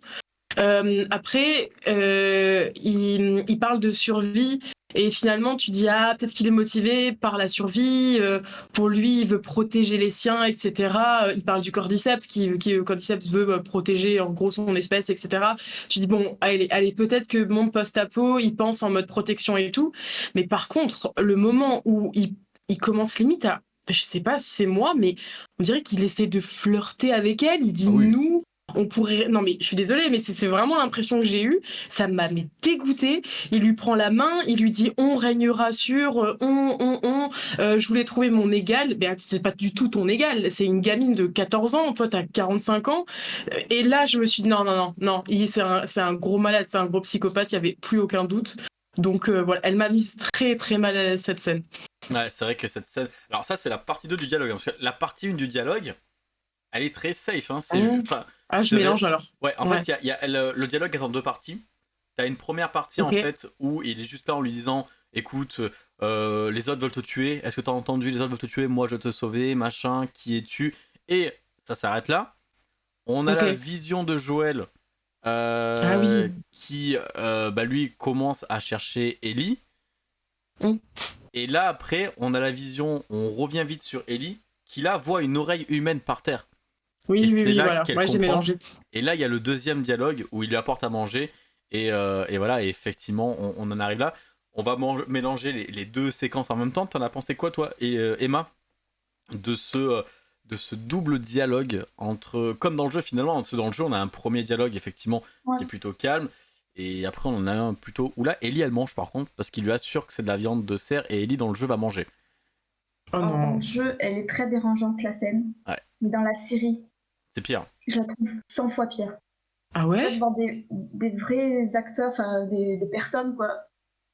Après, il parle de survie. Et finalement, tu dis, ah, peut-être qu'il est motivé par la survie, euh, pour lui, il veut protéger les siens, etc. Euh, Il parle du cordyceps, qui, qui le cordyceps veut euh, protéger en gros son espèce, etc. Tu dis bon, allez, allez peut-être que monde post-apo, il pense en mode protection et tout. Mais par contre, le moment où il, il commence limite à, je sais pas si c'est moi, mais on dirait qu'il essaie de flirter avec elle. Il dit Ah oui. nous. On pourrait. Non, mais je suis désolée, mais c'est vraiment l'impression que j'ai eue. Ça m'a dégoûté. Il lui prend la main, il lui dit on régnera sur, euh, on, on, on. Euh, je voulais trouver mon égal. Ben, c'est pas du tout ton égal. C'est une gamine de 14 ans. Toi, t'as 45 ans. Euh, Et là, je me suis dit non, non, non, non. C'est un, un gros malade, c'est un gros psychopathe. Il y avait plus aucun doute. Donc voilà, elle m'a mise très très mal à cette scène. Ouais, c'est vrai que cette scène. Alors, ça, c'est la partie 2 du dialogue. hein, la partie 1 du dialogue, elle est très safe. Hein, c'est Mmh. juste. Ah, je mélange alors. Ouais, en Ouais. fait, y a, y a- le, le dialogue est en deux parties. T'as une première partie, en fait, où il est juste là en lui disant Écoute, euh, les autres veulent te tuer. Est-ce que t'as entendu Les autres veulent te tuer. Moi, je vais te sauver. Machin, qui es-tu? Et ça s'arrête là. On a la vision de Joël. euh, Ah oui. Qui, euh, bah, lui, commence à chercher Ellie. Mm. Et là, après, on a la vision, on revient vite sur Ellie, qui là voit une oreille humaine par terre. Oui, Et oui, oui, là voilà. qu'elle Moi, j'ai mélangé. Et là, il y a le deuxième dialogue où il lui apporte à manger. Et, euh, et voilà, et effectivement, on, on en arrive là. On va mélanger les, les deux séquences en même temps. T'en as pensé quoi, toi, et euh, Emma, de ce, euh, de ce double dialogue entre. Comme dans le jeu, finalement, parce que dans le jeu, on a un premier dialogue, effectivement, Ouais. qui est plutôt calme. Et après, on en a un plutôt. Où là, Ellie, elle mange par contre, parce qu'il lui assure que c'est de la viande de cerf. Et Ellie, dans le jeu, va manger. Oh dans le jeu, elle est très dérangeante la scène. Ouais. Mais dans la série, C'est pire. je la trouve 100 fois pire. Ah Je ouais trouve voir des, des vrais acteurs, enfin des, des personnes, quoi.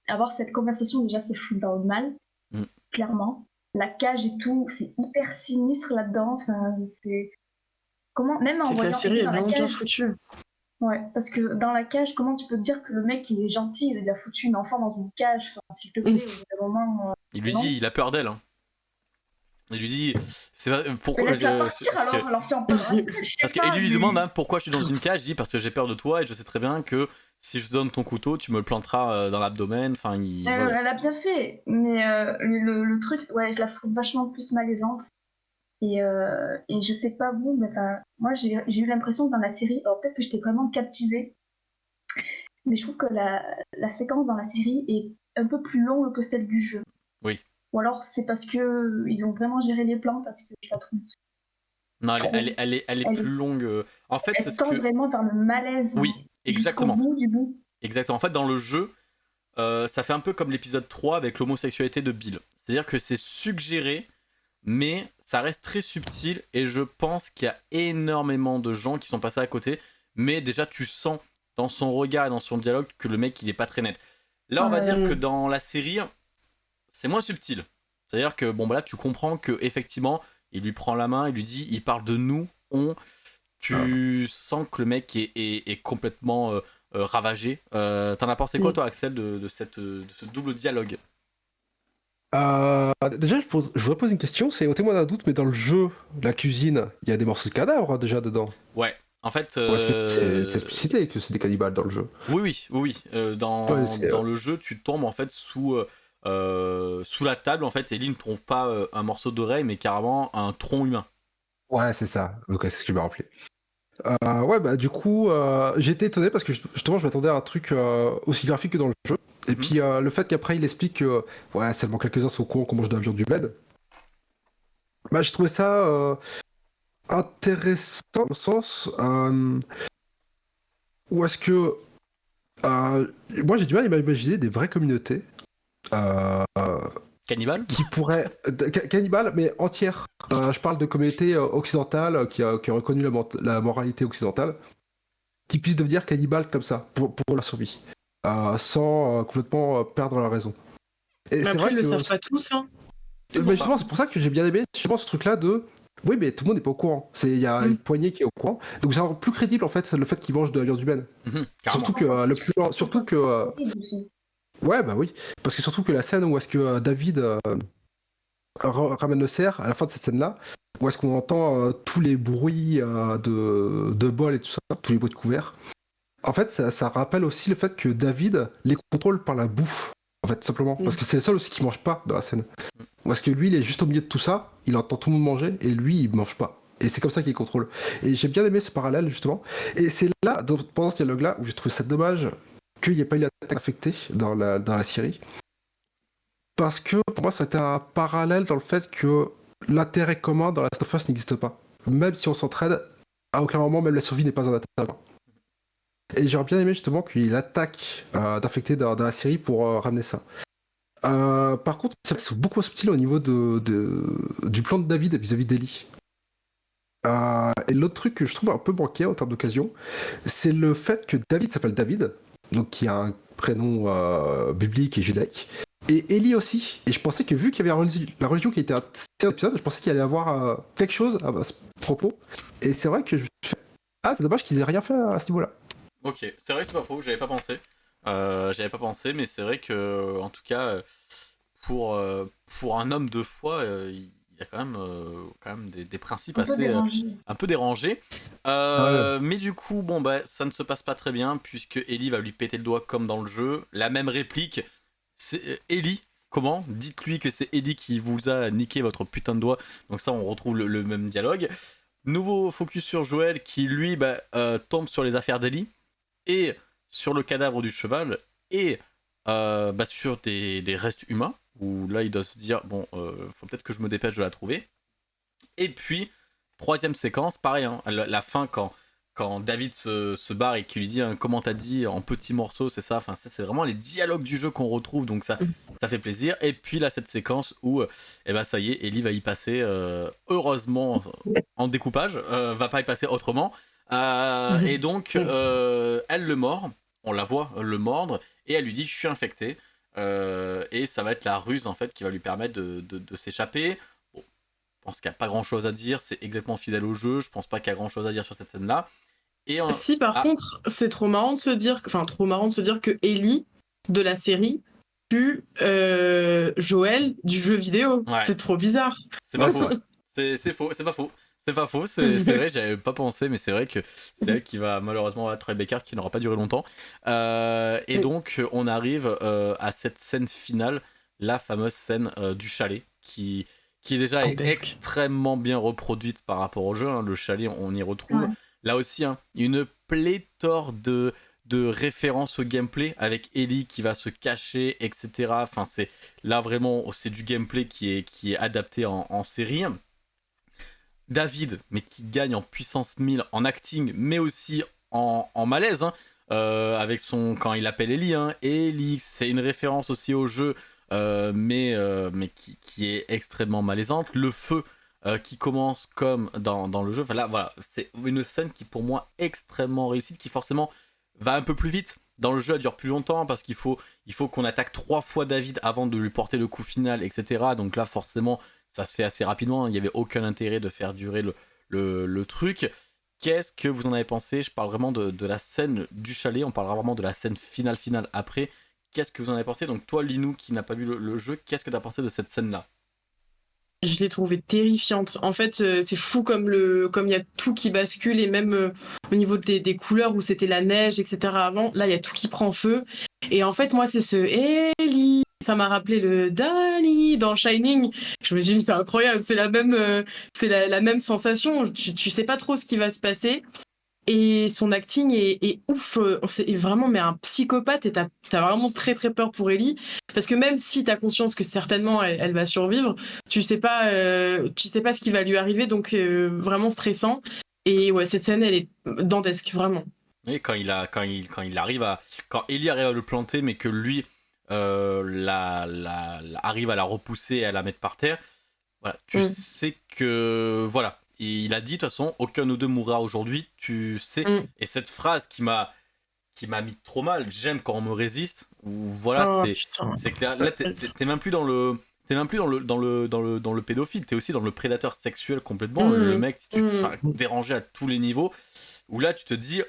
Avoir cette conversation, déjà, c'est foutre dans le mal, Mm. clairement. La cage et tout, c'est hyper sinistre là-dedans. Enfin, c'est. Comment. Même en C'est que la voyant série est dans la vraiment bien foutue. Ouais, parce que dans la cage, comment tu peux te dire que le mec, il est gentil, il a foutu une enfant dans une cage? Enfin, s'il te plaît, Mm. au bout d'un moment. euh, Il lui Non. dit, il a peur d'elle. hein. Il lui dit, c'est pourquoi je- partir parce que- alors, alors en. Je sais Parce pas, qu'Ellie lui demande hein, pourquoi je suis dans une cage. Il dit parce que j'ai peur de toi et je sais très bien que si je te donne ton couteau, tu me le planteras euh, dans l'abdomen. Enfin, il. Elle, voilà. elle a bien fait, mais euh, le, le truc, ouais, je la trouve vachement plus malaisante. Et, euh, et je sais pas vous, mais moi j'ai j'ai eu l'impression que dans la série, alors peut-être que j'étais vraiment captivée, mais je trouve que la, la séquence dans la série est un peu plus longue que celle du jeu. Oui. Ou alors c'est parce que euh, ils ont vraiment géré les plans, parce que je la trouve. Non, elle, est- elle est, elle est, plus longue. euh. En fait, Elle tend que. vraiment vers le malaise. Oui, exactement. bout du bout. Exactement. En fait, dans le jeu, euh, ça fait un peu comme l'épisode 3 avec l'homosexualité de Bill. C'est-à-dire que c'est suggéré, mais ça reste très subtil et je pense qu'il y a énormément de gens qui sont passés à côté. Mais déjà, tu sens dans son regard et dans son dialogue que le mec, il est pas très net. Là, on va dire que dans la série, c'est moins subtil. C'est-à-dire que, bon, bah là, tu comprends que effectivement, il lui prend la main, il lui dit, il parle de nous, on. Tu sens que le mec est, complètement euh, euh, ravagé. Euh, T'en as pensé quoi, mm. toi, Axel, de, cette, de ce double dialogue? Euh, déjà, je, je, voudrais poser une question. C'est au témoin d'un doute, mais dans le jeu, la cuisine, il y a des morceaux de cadavres hein, déjà dedans. Ouais. En fait, c'est explicité que c'est des cannibales dans le jeu? Oui, oui, oui. oui. dans, dans le jeu, tu tombes en fait sous euh, sous la table, en fait, Ellie ne trouve pas euh, un morceau d'oreille, mais carrément un tronc humain. Ouais, c'est ça. c'est ce qui m'a rappelé. Euh, ouais, bah du coup, j'étais étonné parce que justement, je m'attendais à un truc aussi graphique que dans le jeu. Et mhm. puis le fait qu'après il explique que ouais, seulement quelques-uns sont au courant qu'on mange de la viande du bled. Bah, j'ai trouvé ça intéressant dans le sens où est-ce que moi j'ai du mal à imaginer des vraies communautés euh, Cannibale Qui pourrait. Cannibale, mais entière. Euh, je parle de communauté euh, occidentale qui a, qui a reconnu la, moralité occidentale, qui puisse devenir cannibale comme ça, pour, pour la survie, sans complètement perdre la raison. Et mais après, ils le savent pas tous, hein. Mais justement, c'est pour ça que j'ai bien aimé justement ce truc-là de. Oui, mais tout le monde n'est pas au courant. Il y a mm. une poignée qui est au courant. Donc c'est plus crédible en fait le fait qu'ils mangent de la viande humaine. Mhm, surtout que le plus surtout que Ouais, bah oui. Parce que surtout que la scène où est-ce que euh, David euh, ramène le cerf, à la fin de cette scène-là, où est-ce qu'on entend euh, tous les bruits de, de bol et tout ça, tous les bruits de couverts, en fait, ça, rappelle aussi le fait que David les contrôle par la bouffe. En fait, simplement. Parce que c'est le seul aussi qui mange pas dans la scène. Parce que lui, il est juste au milieu de tout ça, il entend tout le monde manger, et lui, il mange pas. Et c'est comme ça qu'il contrôle. Et j'ai bien aimé ce parallèle, justement. Et c'est là, pendant ce dialogue-là, où j'ai trouvé ça dommage qu'il n'y ait pas eu l'attaque affectée dans la, dans Syrie. Parce que pour moi, c'était un parallèle dans le fait que l'intérêt commun dans la of n'existe pas. Même si on s'entraide, à aucun moment, même la survie n'est pas un intérêt. Et j'aurais bien aimé justement qu'il l'attaque euh, d'infectés dans, la Syrie pour euh, ramener ça. Euh, par contre, c'est beaucoup subtil au niveau du plan de David vis-à-vis d'Eli. et l'autre truc que je trouve un peu manqué en termes d'occasion, c'est le fait que David s'appelle David, donc qui a un prénom euh, biblique et judaïque. Et Ellie aussi. Et je pensais que vu qu'il y avait la religion, qui était un épisode, je pensais qu'il allait y avoir euh, quelque chose à ce propos. Et c'est vrai que je Ah, c'est dommage qu'ils aient rien fait à ce niveau-là. Ok, c'est vrai que c'est pas faux, j'avais pas pensé. Euh, j'avais pas pensé, mais c'est vrai que, en tout cas, pour, pour un homme de foi, il y a quand même, euh, quand même des, principes assez euh, un peu dérangés. Euh, mais du coup, bon bah ça ne se passe pas très bien puisque Ellie va lui péter le doigt comme dans le jeu. La même réplique, c'est Ellie. Comment? Dites-lui que c'est Ellie qui vous a niqué votre putain de doigt. Donc ça, on retrouve le, même dialogue. Nouveau focus sur Joël qui lui bah, tombe sur les affaires d'Ellie et sur le cadavre du cheval et bah, sur des restes humains où là il doit se dire bon, euh, faut peut-être que je me dépêche de la trouver. Et puis, troisième séquence, pareil, hein, la, fin quand, quand David se, se barre et qui lui dit hein, comment t'as dit en petits morceaux, c'est ça, enfin c'est vraiment les dialogues du jeu qu'on retrouve, donc ça, ça fait plaisir. Et puis là, cette séquence où, et eh ben ça y est, Ellie va y passer, euh, heureusement, en découpage, euh, va pas y passer autrement. et donc, elle le mord, on la voit le mordre, et elle lui dit je suis infectée. Euh, et ça va être la ruse en fait qui va lui permettre de, de, s'échapper. Bon, je pense qu'il n'y a pas grand chose à dire, c'est exactement fidèle au jeu, je pense pas qu'il y a grand chose à dire sur cette scène-là. Et Si par ah. contre, c'est trop marrant de se dire, enfin trop marrant de se dire que Ellie de la série tue euh, Joël du jeu vidéo. C'est trop bizarre. C'est pas faux. C'est faux, c'est pas faux. C'est pas faux, c'est vrai, j'avais pas pensé, mais c'est vrai que c'est elle qui va malheureusement être Rebecca qui n'aura pas duré longtemps. Euh, et donc, on arrive euh, à cette scène finale, la fameuse scène euh, du chalet, qui, qui est déjà extrêmement bien reproduite par rapport au jeu. Hein. Le chalet, on y retrouve là aussi hein, une pléthore de, de références au gameplay avec Ellie qui va se cacher, etc. Enfin, c'est là vraiment, c'est du gameplay qui est, qui est adapté en, en série. David, mais qui gagne en puissance 1000 en acting, mais aussi en, malaise, hein, euh, avec son quand il appelle Ellie. Hein. Ellie, c'est une référence aussi au jeu mais, mais qui, qui, est extrêmement malaisante. Le feu qui commence comme dans, le jeu. Voilà, c'est une scène qui pour moi extrêmement réussie, qui forcément va un peu plus vite. Dans le jeu, elle dure plus longtemps parce qu'il faut, qu'on attaque trois fois David avant de lui porter le coup final, etc. Donc là, forcément, ça se fait assez rapidement. Il n'y avait aucun intérêt de faire durer le, truc. Qu'est-ce que vous en avez pensé? Je parle vraiment de, de, la scène du chalet, on parlera vraiment de la scène finale finale après. Qu'est-ce que vous en avez pensé? Donc toi, Linou, qui n'a pas vu le, le jeu, qu'est-ce que tu as pensé de cette scène-là? Je l'ai trouvée terrifiante. En fait, euh, c'est fou comme le, comme il y a tout qui bascule et même euh, au niveau des, des couleurs où c'était la neige, etc. Avant, là, il y a tout qui prend feu. Et en fait, moi, c'est ce Ellie. Ça m'a rappelé le Danny dans Shining. Je me suis dit, c'est incroyable, c'est la même, euh, c'est la, la, même sensation. Tu, tu sais pas trop ce qui va se passer. Et son acting est, est ouf. C'est vraiment mais un psychopathe et t'as as vraiment très très peur pour Ellie. Parce que même si t'as conscience que certainement elle, elle, va survivre, tu sais pas, euh, tu sais pas ce qui va lui arriver. Donc euh, vraiment stressant. Et ouais, cette scène, elle est dantesque, vraiment. Et quand il, a, quand, il, quand il arrive à. Quand Ellie arrive à le planter, mais que lui euh, la, la, la, arrive à la repousser et à la mettre par terre, voilà, tu mm. sais que. Voilà, il a dit de toute façon, aucun de nous deux mourra aujourd'hui, tu sais. Mm. Et cette phrase qui m'a qui m'a mis trop mal, j'aime quand on me résiste. Ou voilà, oh, c'est clair. Là, t'es même plus dans le t'es même plus dans le dans le dans le dans le pédophile, t'es aussi dans le prédateur sexuel complètement. Mm. Le mec, tu mm. dérangé à tous les niveaux. Où là, tu te dis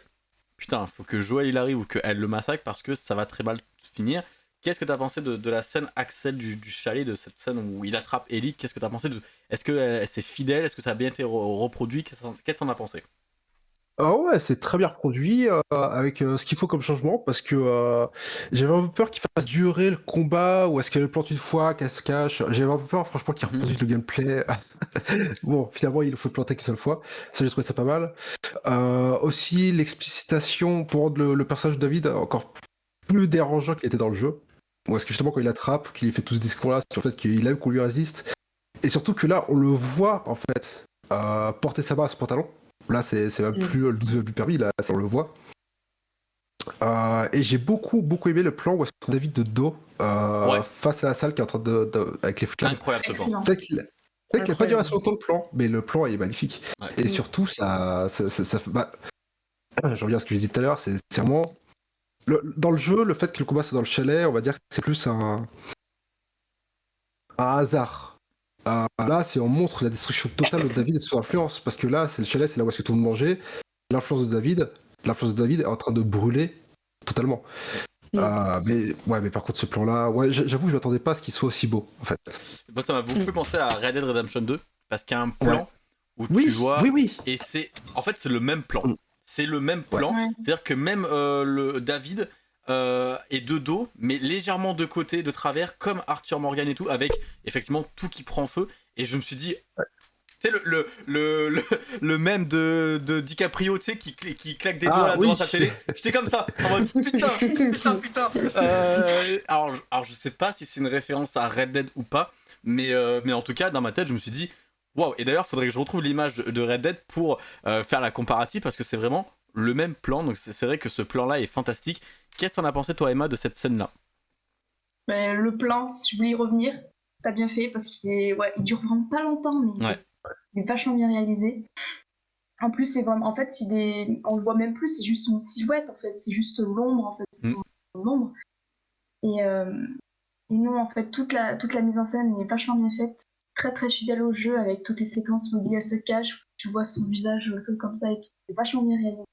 putain, faut que Joël il arrive ou qu'elle le massacre parce que ça va très mal finir. Qu'est-ce que tu as pensé de, de, la scène Axel du, du, chalet, de cette scène où il attrape Ellie? Qu'est-ce que tu as pensé de... Est-ce que c'est fidèle? Est-ce que ça a bien été re reproduit? Qu'est-ce que tu en as pensé? Oh ouais, c'est très bien reproduit euh, avec euh, ce qu'il faut comme changement parce que euh, j'avais un peu peur qu'il fasse durer le combat ou est-ce qu'elle plante une fois, qu'elle se cache? J'avais un peu peur, franchement, qu'il reproduise mmh. le gameplay. bon, finalement, il faut le planter qu'une seule fois. Ça, j'ai trouvé ça pas mal. aussi, l'explicitation pour rendre le, le personnage de David encore plus dérangeant qu'il était dans le jeu. Ou est-ce que justement quand il attrape, qu'il fait tout ce discours-là sur le fait qu'il aime qu'on lui résiste? Et surtout que là, on le voit en fait euh, porter sa main à ce pantalon. Là, c'est même mm. plus le 12 plus permis, là, on le voit. Euh, et j'ai beaucoup, beaucoup aimé le plan où est-ce que David de dos euh, ouais. face à la salle qui est en train de. de avec les flammes. Incroyable ce plan. Peut-être qu'il n'a pas duré assez longtemps le plan, mais le plan est magnifique. Ouais. Et surtout, ça. ça, ça, ça bah, je reviens à ce que j'ai dit tout à l'heure, c'est vraiment le, dans le jeu, le fait que le combat soit dans le chalet, on va dire que c'est plus un, un hasard. Euh, là, c'est on montre la destruction totale de David et de son influence, parce que là, c'est le chalet, c'est là où est-ce que tout le monde mangeait. L'influence de David, l'influence de David est en train de brûler totalement. Mm. Euh, mais ouais, mais par contre, ce plan-là, ouais, j'avoue, je m'attendais pas à ce qu'il soit aussi beau, en fait. Moi, ça m'a beaucoup fait penser à Red Dead Redemption 2, parce qu'il y a un plan ouais. où oui, tu vois, oui, oui. et c'est, en fait, c'est le même plan. Mm c'est le même plan. Ouais. C'est-à-dire que même euh, le David euh, est de dos, mais légèrement de côté, de travers, comme Arthur Morgan et tout, avec effectivement tout qui prend feu. Et je me suis dit, ouais. tu sais, le, le, le, le, le même de, de DiCaprio, tu sais, qui, qui claque des doigts ah, là oui. devant sa télé. J'étais comme ça, en mode putain, putain, putain. Euh, alors, alors, je sais pas si c'est une référence à Red Dead ou pas, mais, euh, mais en tout cas, dans ma tête, je me suis dit, Wow, et d'ailleurs, il faudrait que je retrouve l'image de, Red Dead pour euh, faire la comparative parce que c'est vraiment le même plan. Donc c'est vrai que ce plan-là est fantastique. Qu'est-ce que t'en as pensé, toi, Emma, de cette scène-là? Ben, Le plan, si je voulais y revenir, t'as bien fait parce qu'il est... ouais, il dure vraiment pas longtemps, mais ouais. il est vachement bien réalisé. En plus, c'est vraiment, en fait, il est... on le voit même plus, c'est juste une silhouette, en fait, c'est juste l'ombre, en fait, c'est mm. l'ombre. Et, euh... et non, en fait, toute la, toute la mise en scène est vachement bien faite très très fidèle au jeu avec toutes les séquences où elle se cache, tu vois son visage comme ça et tout. C'est vachement bien réalisé.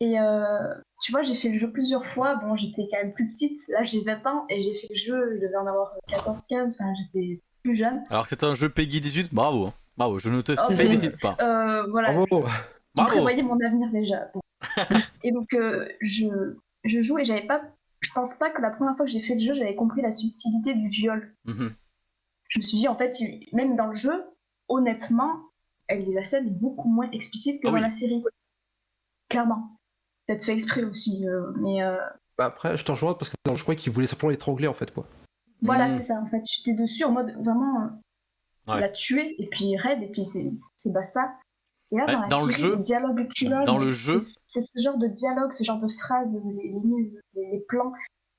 Et euh, tu vois, j'ai fait le jeu plusieurs fois. Bon, j'étais quand même plus petite. Là, j'ai 20 ans et j'ai fait le jeu, je devais en avoir 14-15. Enfin, j'étais plus jeune. Alors que c'est un jeu Peggy 18, bravo. Hein. Bravo, je ne te oh, félicite pas. Euh, voilà. Bravo. Je, je prévoyais mon avenir déjà. Bon. et donc, euh, je, je joue et j'avais pas. Je pense pas que la première fois que j'ai fait le jeu, j'avais compris la subtilité du viol. Mm -hmm je me suis dit, en fait, même dans le jeu, honnêtement, la scène est beaucoup moins explicite que ah dans oui. la série. Clairement. Peut-être fait exprès aussi, euh, mais. Euh... Bah après, je t'en rejoins parce que je crois qu'il voulait simplement l'étrangler en fait, quoi. Voilà, mmh. c'est ça, en fait. J'étais dessus en mode vraiment. Euh, ouais. La tuer, et puis raid, et puis c'est basta. Et là, dans, ouais, dans série, le jeu, les dialogues dans le jeu, c'est ce genre de dialogue, ce genre de phrases, les, les mises, les, les plans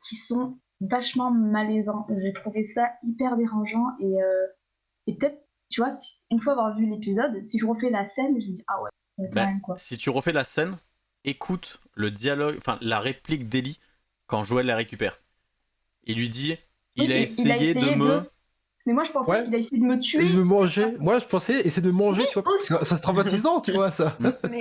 qui sont vachement malaisant. J'ai trouvé ça hyper dérangeant et, euh, et peut-être, tu vois, si- une fois avoir vu l'épisode, si je refais la scène, je me dis ah ouais, c'est Bah, quand même quoi. Si tu refais la scène, écoute le dialogue, enfin la réplique d'Ellie quand Joël la récupère. Il lui dit il, Oui, a, il- essayé de me. Mais moi je pensais Ouais. qu'il a essayé de me tuer. Il me mangeait. Moi, je pensais essayer de me manger, Oui, tu vois. que ça se traumatisant, tu vois, ça. Mais.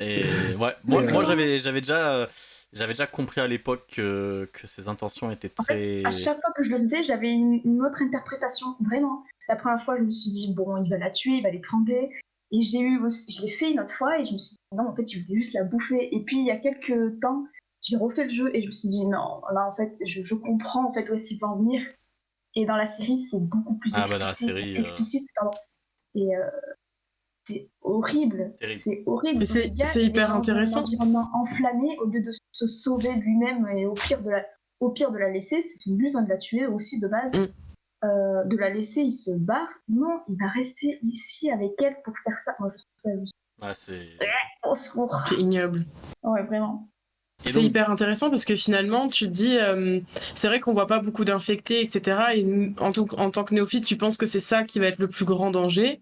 Et ouais, moi, moi euh, j'avais j'avais déjà euh, j'avais déjà compris à l'époque que, que ses intentions étaient En fait, très. à chaque fois que je le faisais, j'avais une, une autre interprétation, vraiment. La première fois, je me suis dit, bon, il va la tuer, il va l'étrangler. Et j'ai eu aussi, je l'ai fait une autre fois et je me suis dit, non, en fait, il voulait juste la bouffer. Et puis, il y a quelques temps, j'ai refait le jeu et je me suis dit, non, là, en fait, je, je comprends en fait où est-ce qu'il va en venir. Et dans la série, c'est beaucoup plus Ah, bah, dans la explicite. série, euh. explicite. Et euh, c'est horrible. C'est horrible. C'est- hyper un intéressant. environnement enflammé au lieu de se sauver lui-même et au pire de la, au pire de la laisser, c'est son but hein, de la tuer aussi de base. Mm. Euh, de la laisser, il se barre. Non, il va rester ici avec elle pour faire ça. Moi, je trouve ça juste Ouais, c'est. au secours. C'est ignoble. Ouais, vraiment. C'est donc- hyper intéressant parce que finalement, tu te dis, euh, c'est vrai qu'on voit pas beaucoup d'infectés, etc. Et en, en tant que néophyte, tu penses que c'est ça qui va être le plus grand danger.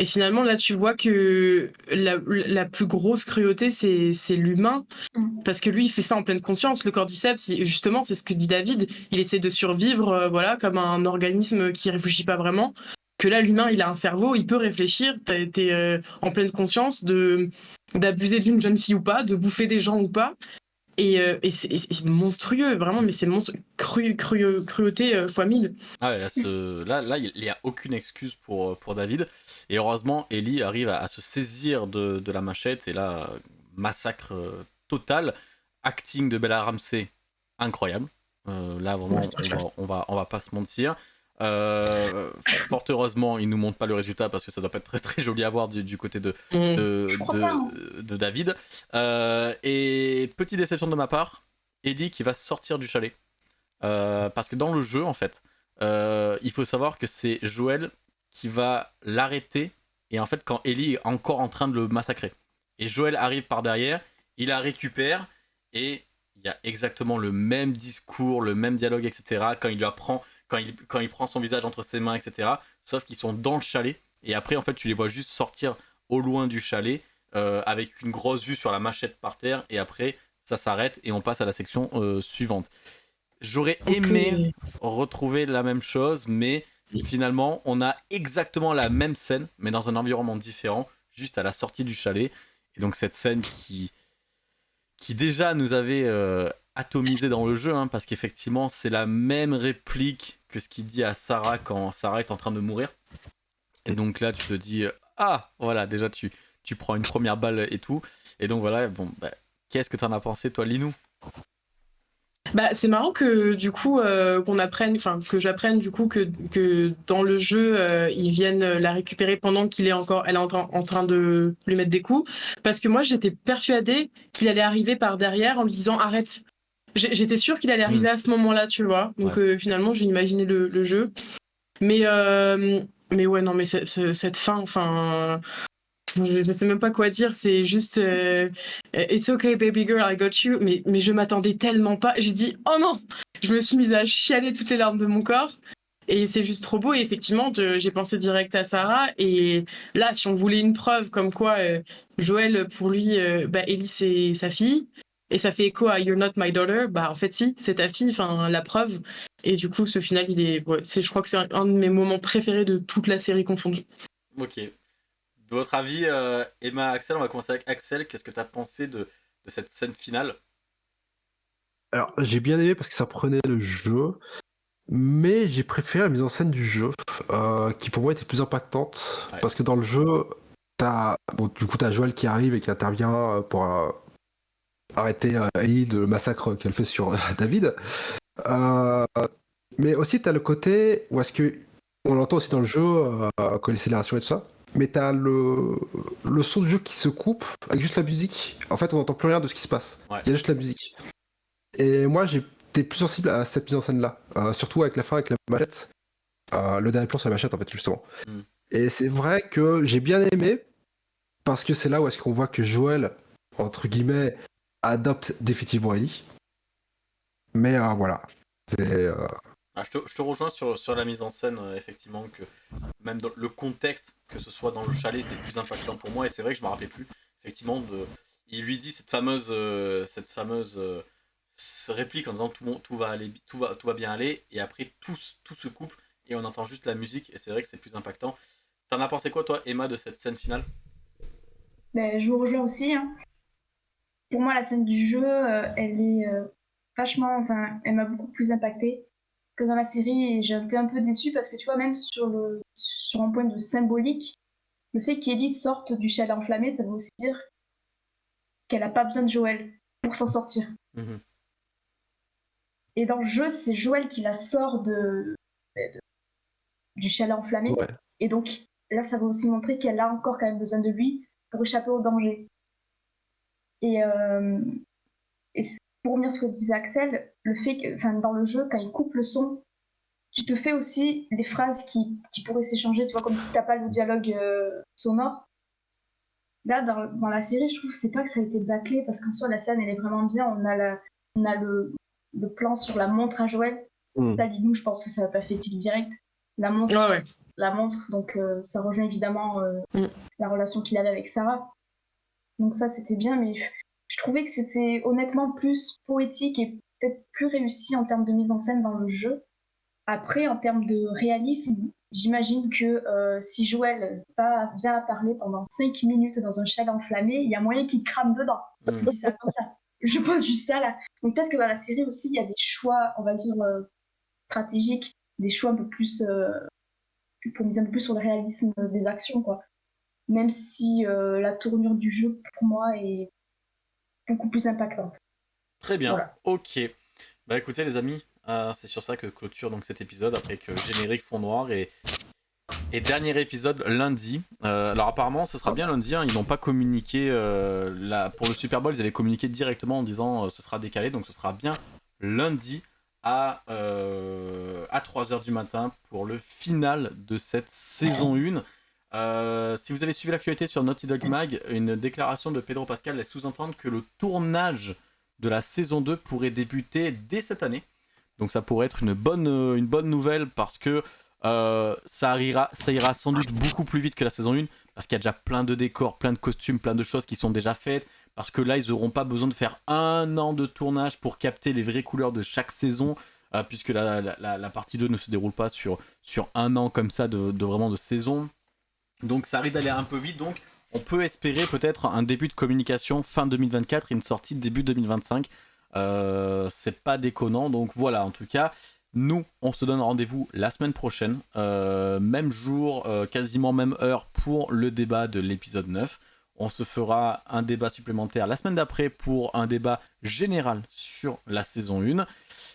Et finalement, là, tu vois que la, la plus grosse cruauté, c'est c'est l'humain. Mm. Parce que lui, il fait ça en pleine conscience. Le cordyceps, justement, c'est ce que dit David. Il essaie de survivre, euh, voilà, comme un organisme qui réfléchit pas vraiment. Que là, l'humain, il a un cerveau, il peut réfléchir. T'as été euh, en pleine conscience d'abuser d'une jeune fille ou pas, de bouffer des gens ou pas. Et, euh, et c'est monstrueux, vraiment, mais c'est cru, cru- cruauté euh, fois mille. Ah ouais, là, ce- là, là, il n'y a aucune excuse pour, pour David. Et heureusement, Ellie arrive à, à se saisir de, de la machette. Et là, massacre euh, total. Acting de Bella Ramsey, incroyable. Euh, là, vraiment, on va, on, va, on va pas se mentir. Euh, fort heureusement, il nous montre pas le résultat parce que ça doit pas être très très joli à voir du, du côté de, Mm. de, hein. de, de David. Euh, et petite déception de ma part, Ellie qui va sortir du chalet. Euh, parce que dans le jeu, en fait, il faut savoir que c'est Joël qui va l'arrêter. Et en fait, quand Ellie est encore en train de le massacrer. Et Joël arrive par derrière, il la récupère. Et il y a exactement le même discours, le même dialogue, etc. Quand il lui apprend, quand il, quand il prend son visage entre ses mains, etc. Sauf qu'ils sont dans le chalet. Et après, en fait, tu les vois juste sortir au loin du chalet euh, avec une grosse vue sur la machette par terre. Et après, ça s'arrête et on passe à la section euh, suivante. J'aurais aimé retrouver la même chose, mais finalement, on a exactement la même scène, mais dans un environnement différent, juste à la sortie du chalet. Et donc, cette scène qui, qui déjà nous avait euh, atomisé dans le jeu, hein, parce qu'effectivement, c'est la même réplique que ce qu'il dit à Sarah quand Sarah est en train de mourir. Et donc là, tu te dis, euh, ah, voilà, déjà, tu, tu prends une première balle et tout. Et donc voilà, bon, bah, qu'est-ce que t'en as pensé, toi, Linou? Bah, c'est marrant que du coup euh, qu'on apprenne, enfin que j'apprenne du coup que, que dans le jeu euh, ils viennent la récupérer pendant qu'il est encore, elle est en, en train de lui mettre des coups, parce que moi j'étais persuadée qu'il allait arriver par derrière en lui disant arrête. J'étais sûre qu'il allait arriver à ce moment-là, tu vois. Donc Ouais. euh, finalement j'ai imaginé le, le jeu, mais euh, mais ouais non mais cette fin, enfin. Je, je sais même pas quoi dire, c'est juste euh, It's okay baby girl, I got you. Mais, mais je m'attendais tellement pas. J'ai dit oh non Je me suis mise à chialer toutes les larmes de mon corps. Et c'est juste trop beau. Et effectivement, j'ai pensé direct à Sarah. Et là, si on voulait une preuve comme quoi euh, Joël, pour lui, euh, bah, Ellie, c'est sa fille. Et ça fait écho à You're not my daughter. Bah, en fait, si, c'est ta fille. Enfin, la preuve. Et du coup, ce final, il est. ouais, c'est, je crois que c'est un, un de mes moments préférés de toute la série confondue. Ok. De votre avis, euh, Emma, Axel, on va commencer avec Axel. Qu'est-ce que tu as pensé de, de cette scène finale? Alors, j'ai bien aimé parce que ça prenait le jeu, mais j'ai préféré la mise en scène du jeu, euh, qui pour moi était plus impactante. Ouais. Parce que dans le jeu, t'as, bon, du coup, t'as Joël qui arrive et qui intervient euh, pour euh, arrêter euh, Ellie de le massacre qu'elle fait sur euh, David. Euh, mais aussi, t'as le côté où est-ce que on l'entend aussi dans le jeu, euh, quand l'accélération et tout ça. Mais t'as le, le son du jeu qui se coupe avec juste la musique. En fait, on n'entend plus rien de ce qui se passe. Il Ouais. y a juste la musique. Et moi, j'étais plus sensible à cette mise en scène-là. Euh, surtout avec la fin, avec la machette. Euh, le dernier plan sur la machette, en fait, justement. Mm. Et c'est vrai que j'ai bien aimé, parce que c'est là où est-ce qu'on voit que Joël, entre guillemets, adopte définitivement Ellie. Mais euh, voilà. Euh, ah, je, te, rejoins sur, sur la mise en scène, effectivement, que même dans le contexte, que ce soit dans le chalet, c'était le plus impactant pour moi, et c'est vrai que je me rappelais plus, effectivement, de... il lui dit cette fameuse, cette fameuse réplique en disant tout, tout, va aller, tout, va, tout va bien aller, et après tout, tout se coupe, et on entend juste la musique, et c'est vrai que c'est plus impactant. T'en as pensé quoi, toi, Emma, de cette scène finale? Ben, Je vous rejoins aussi. Hein. Pour moi, la scène du jeu, euh, elle est euh, vachement. Enfin, elle m'a beaucoup plus impactée que dans la série, et j'ai été un peu déçue parce que tu vois, même sur, le, sur un point de symbolique, le fait qu'Ellie sorte du chalet enflammé, ça veut aussi dire qu'elle n'a pas besoin de Joël pour s'en sortir. Mhm. Et dans le jeu, c'est Joël qui la sort de, du chalet enflammé. Et donc, là, ça va aussi montrer qu'elle a encore quand même besoin de lui pour échapper au danger. Et, euh, pour revenir sur ce que disait Axel, le fait que, enfin, dans le jeu, quand il coupe le son, tu te fais aussi des phrases qui, qui pourraient s'échanger, tu vois, comme tu n'as pas le dialogue euh, sonore. Là, dans, la série, je trouve c'est pas que ça a été bâclé, parce qu'en soi, la scène, elle est vraiment bien. On a, la, on a le, le plan sur la montre à Joël. Mm. Ça, dis-nous, je pense que ça va pas fait il direct. La montre, ouais la montre, donc euh, ça rejoint évidemment euh, mm. la relation qu'il avait avec Sarah. Donc ça c'était bien, mais je, trouvais que c'était honnêtement plus poétique et peut-être plus réussi en termes de mise en scène dans le jeu. Après, en termes de réalisme, j'imagine que euh, si Joël va, vient parler pendant 5 minutes dans un chalet enflammé, il y a moyen qu'il crame dedans. Mm. Je ça comme ça. Je pose juste ça là. Donc peut-être que dans la série aussi, il y a des choix, on va dire, stratégiques, des choix un peu plus pour miser un peu plus sur le réalisme des actions, quoi. Même si euh, la tournure du jeu, pour moi, est beaucoup plus impactante. Très bien, ok. Bah écoutez les amis, euh, c'est sur ça que clôture donc cet épisode, après que générique fond noir et, et dernier épisode lundi. Euh, alors apparemment ce sera bien lundi, hein. ils n'ont pas communiqué, pour le Super Bowl ils avaient communiqué directement en disant ce sera décalé, donc ce sera bien lundi à, euh, à 3h du matin pour le final de cette saison 1. Euh, si vous avez suivi l'actualité sur Naughty Dog Mag, une déclaration de Pedro Pascal laisse sous-entendre que le tournage de la saison 2 pourrait débuter dès cette année. Donc ça pourrait être une bonne, une bonne nouvelle parce que euh, ça, ira, ça ira sans doute beaucoup plus vite que la saison 1 parce qu'il y a déjà plein de décors, plein de costumes, plein de choses qui sont déjà faites. Parce que là, ils n'auront pas besoin de faire un an de tournage pour capter les vraies couleurs de chaque saison. Euh, puisque la, partie 2 ne se déroule pas sur, sur un an comme ça de, vraiment de saison. Donc ça arrive d'aller un peu vite. Donc on peut espérer peut-être un début de communication fin 2024 et une sortie début 2025. Euh, c'est pas déconnant. Donc voilà, en tout cas, nous, on se donne rendez-vous la semaine prochaine. Euh, même jour, quasiment même heure pour le débat de l'épisode 9. On se fera un débat supplémentaire la semaine d'après pour un débat général sur la saison 1.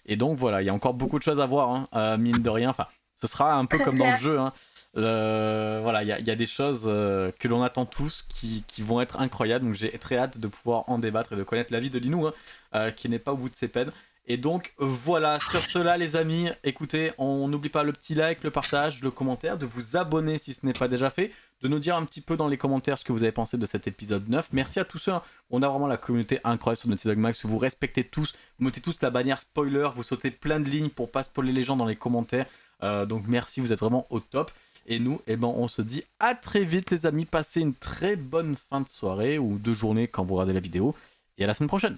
Et donc voilà, il y a encore beaucoup de choses à voir, hein, euh, mine de rien. Enfin, ce sera un peu comme dans le jeu. Hein. Euh, voilà, il y, a des choses euh, que l'on attend tous qui, vont être incroyables. Donc j'ai très hâte de pouvoir en débattre et de connaître l'avis de Linou, hein, qui n'est pas au bout de ses peines. Et donc voilà, sur cela les amis, écoutez, on n'oublie pas le petit like, le partage, le commentaire, de vous abonner si ce n'est pas déjà fait, de nous dire un petit peu dans les commentaires ce que vous avez pensé de cet épisode 9. Merci à tous ceux, hein. on a vraiment la communauté incroyable sur Naughty Dog Max, vous respectez tous, vous mettez tous la bannière spoiler, vous sautez plein de lignes pour pas spoiler les gens dans les commentaires. Euh, donc merci, vous êtes vraiment au top. Et nous, eh ben, on se dit à très vite les amis, passez une très bonne fin de soirée ou de journée quand vous regardez la vidéo. Et à la semaine prochaine.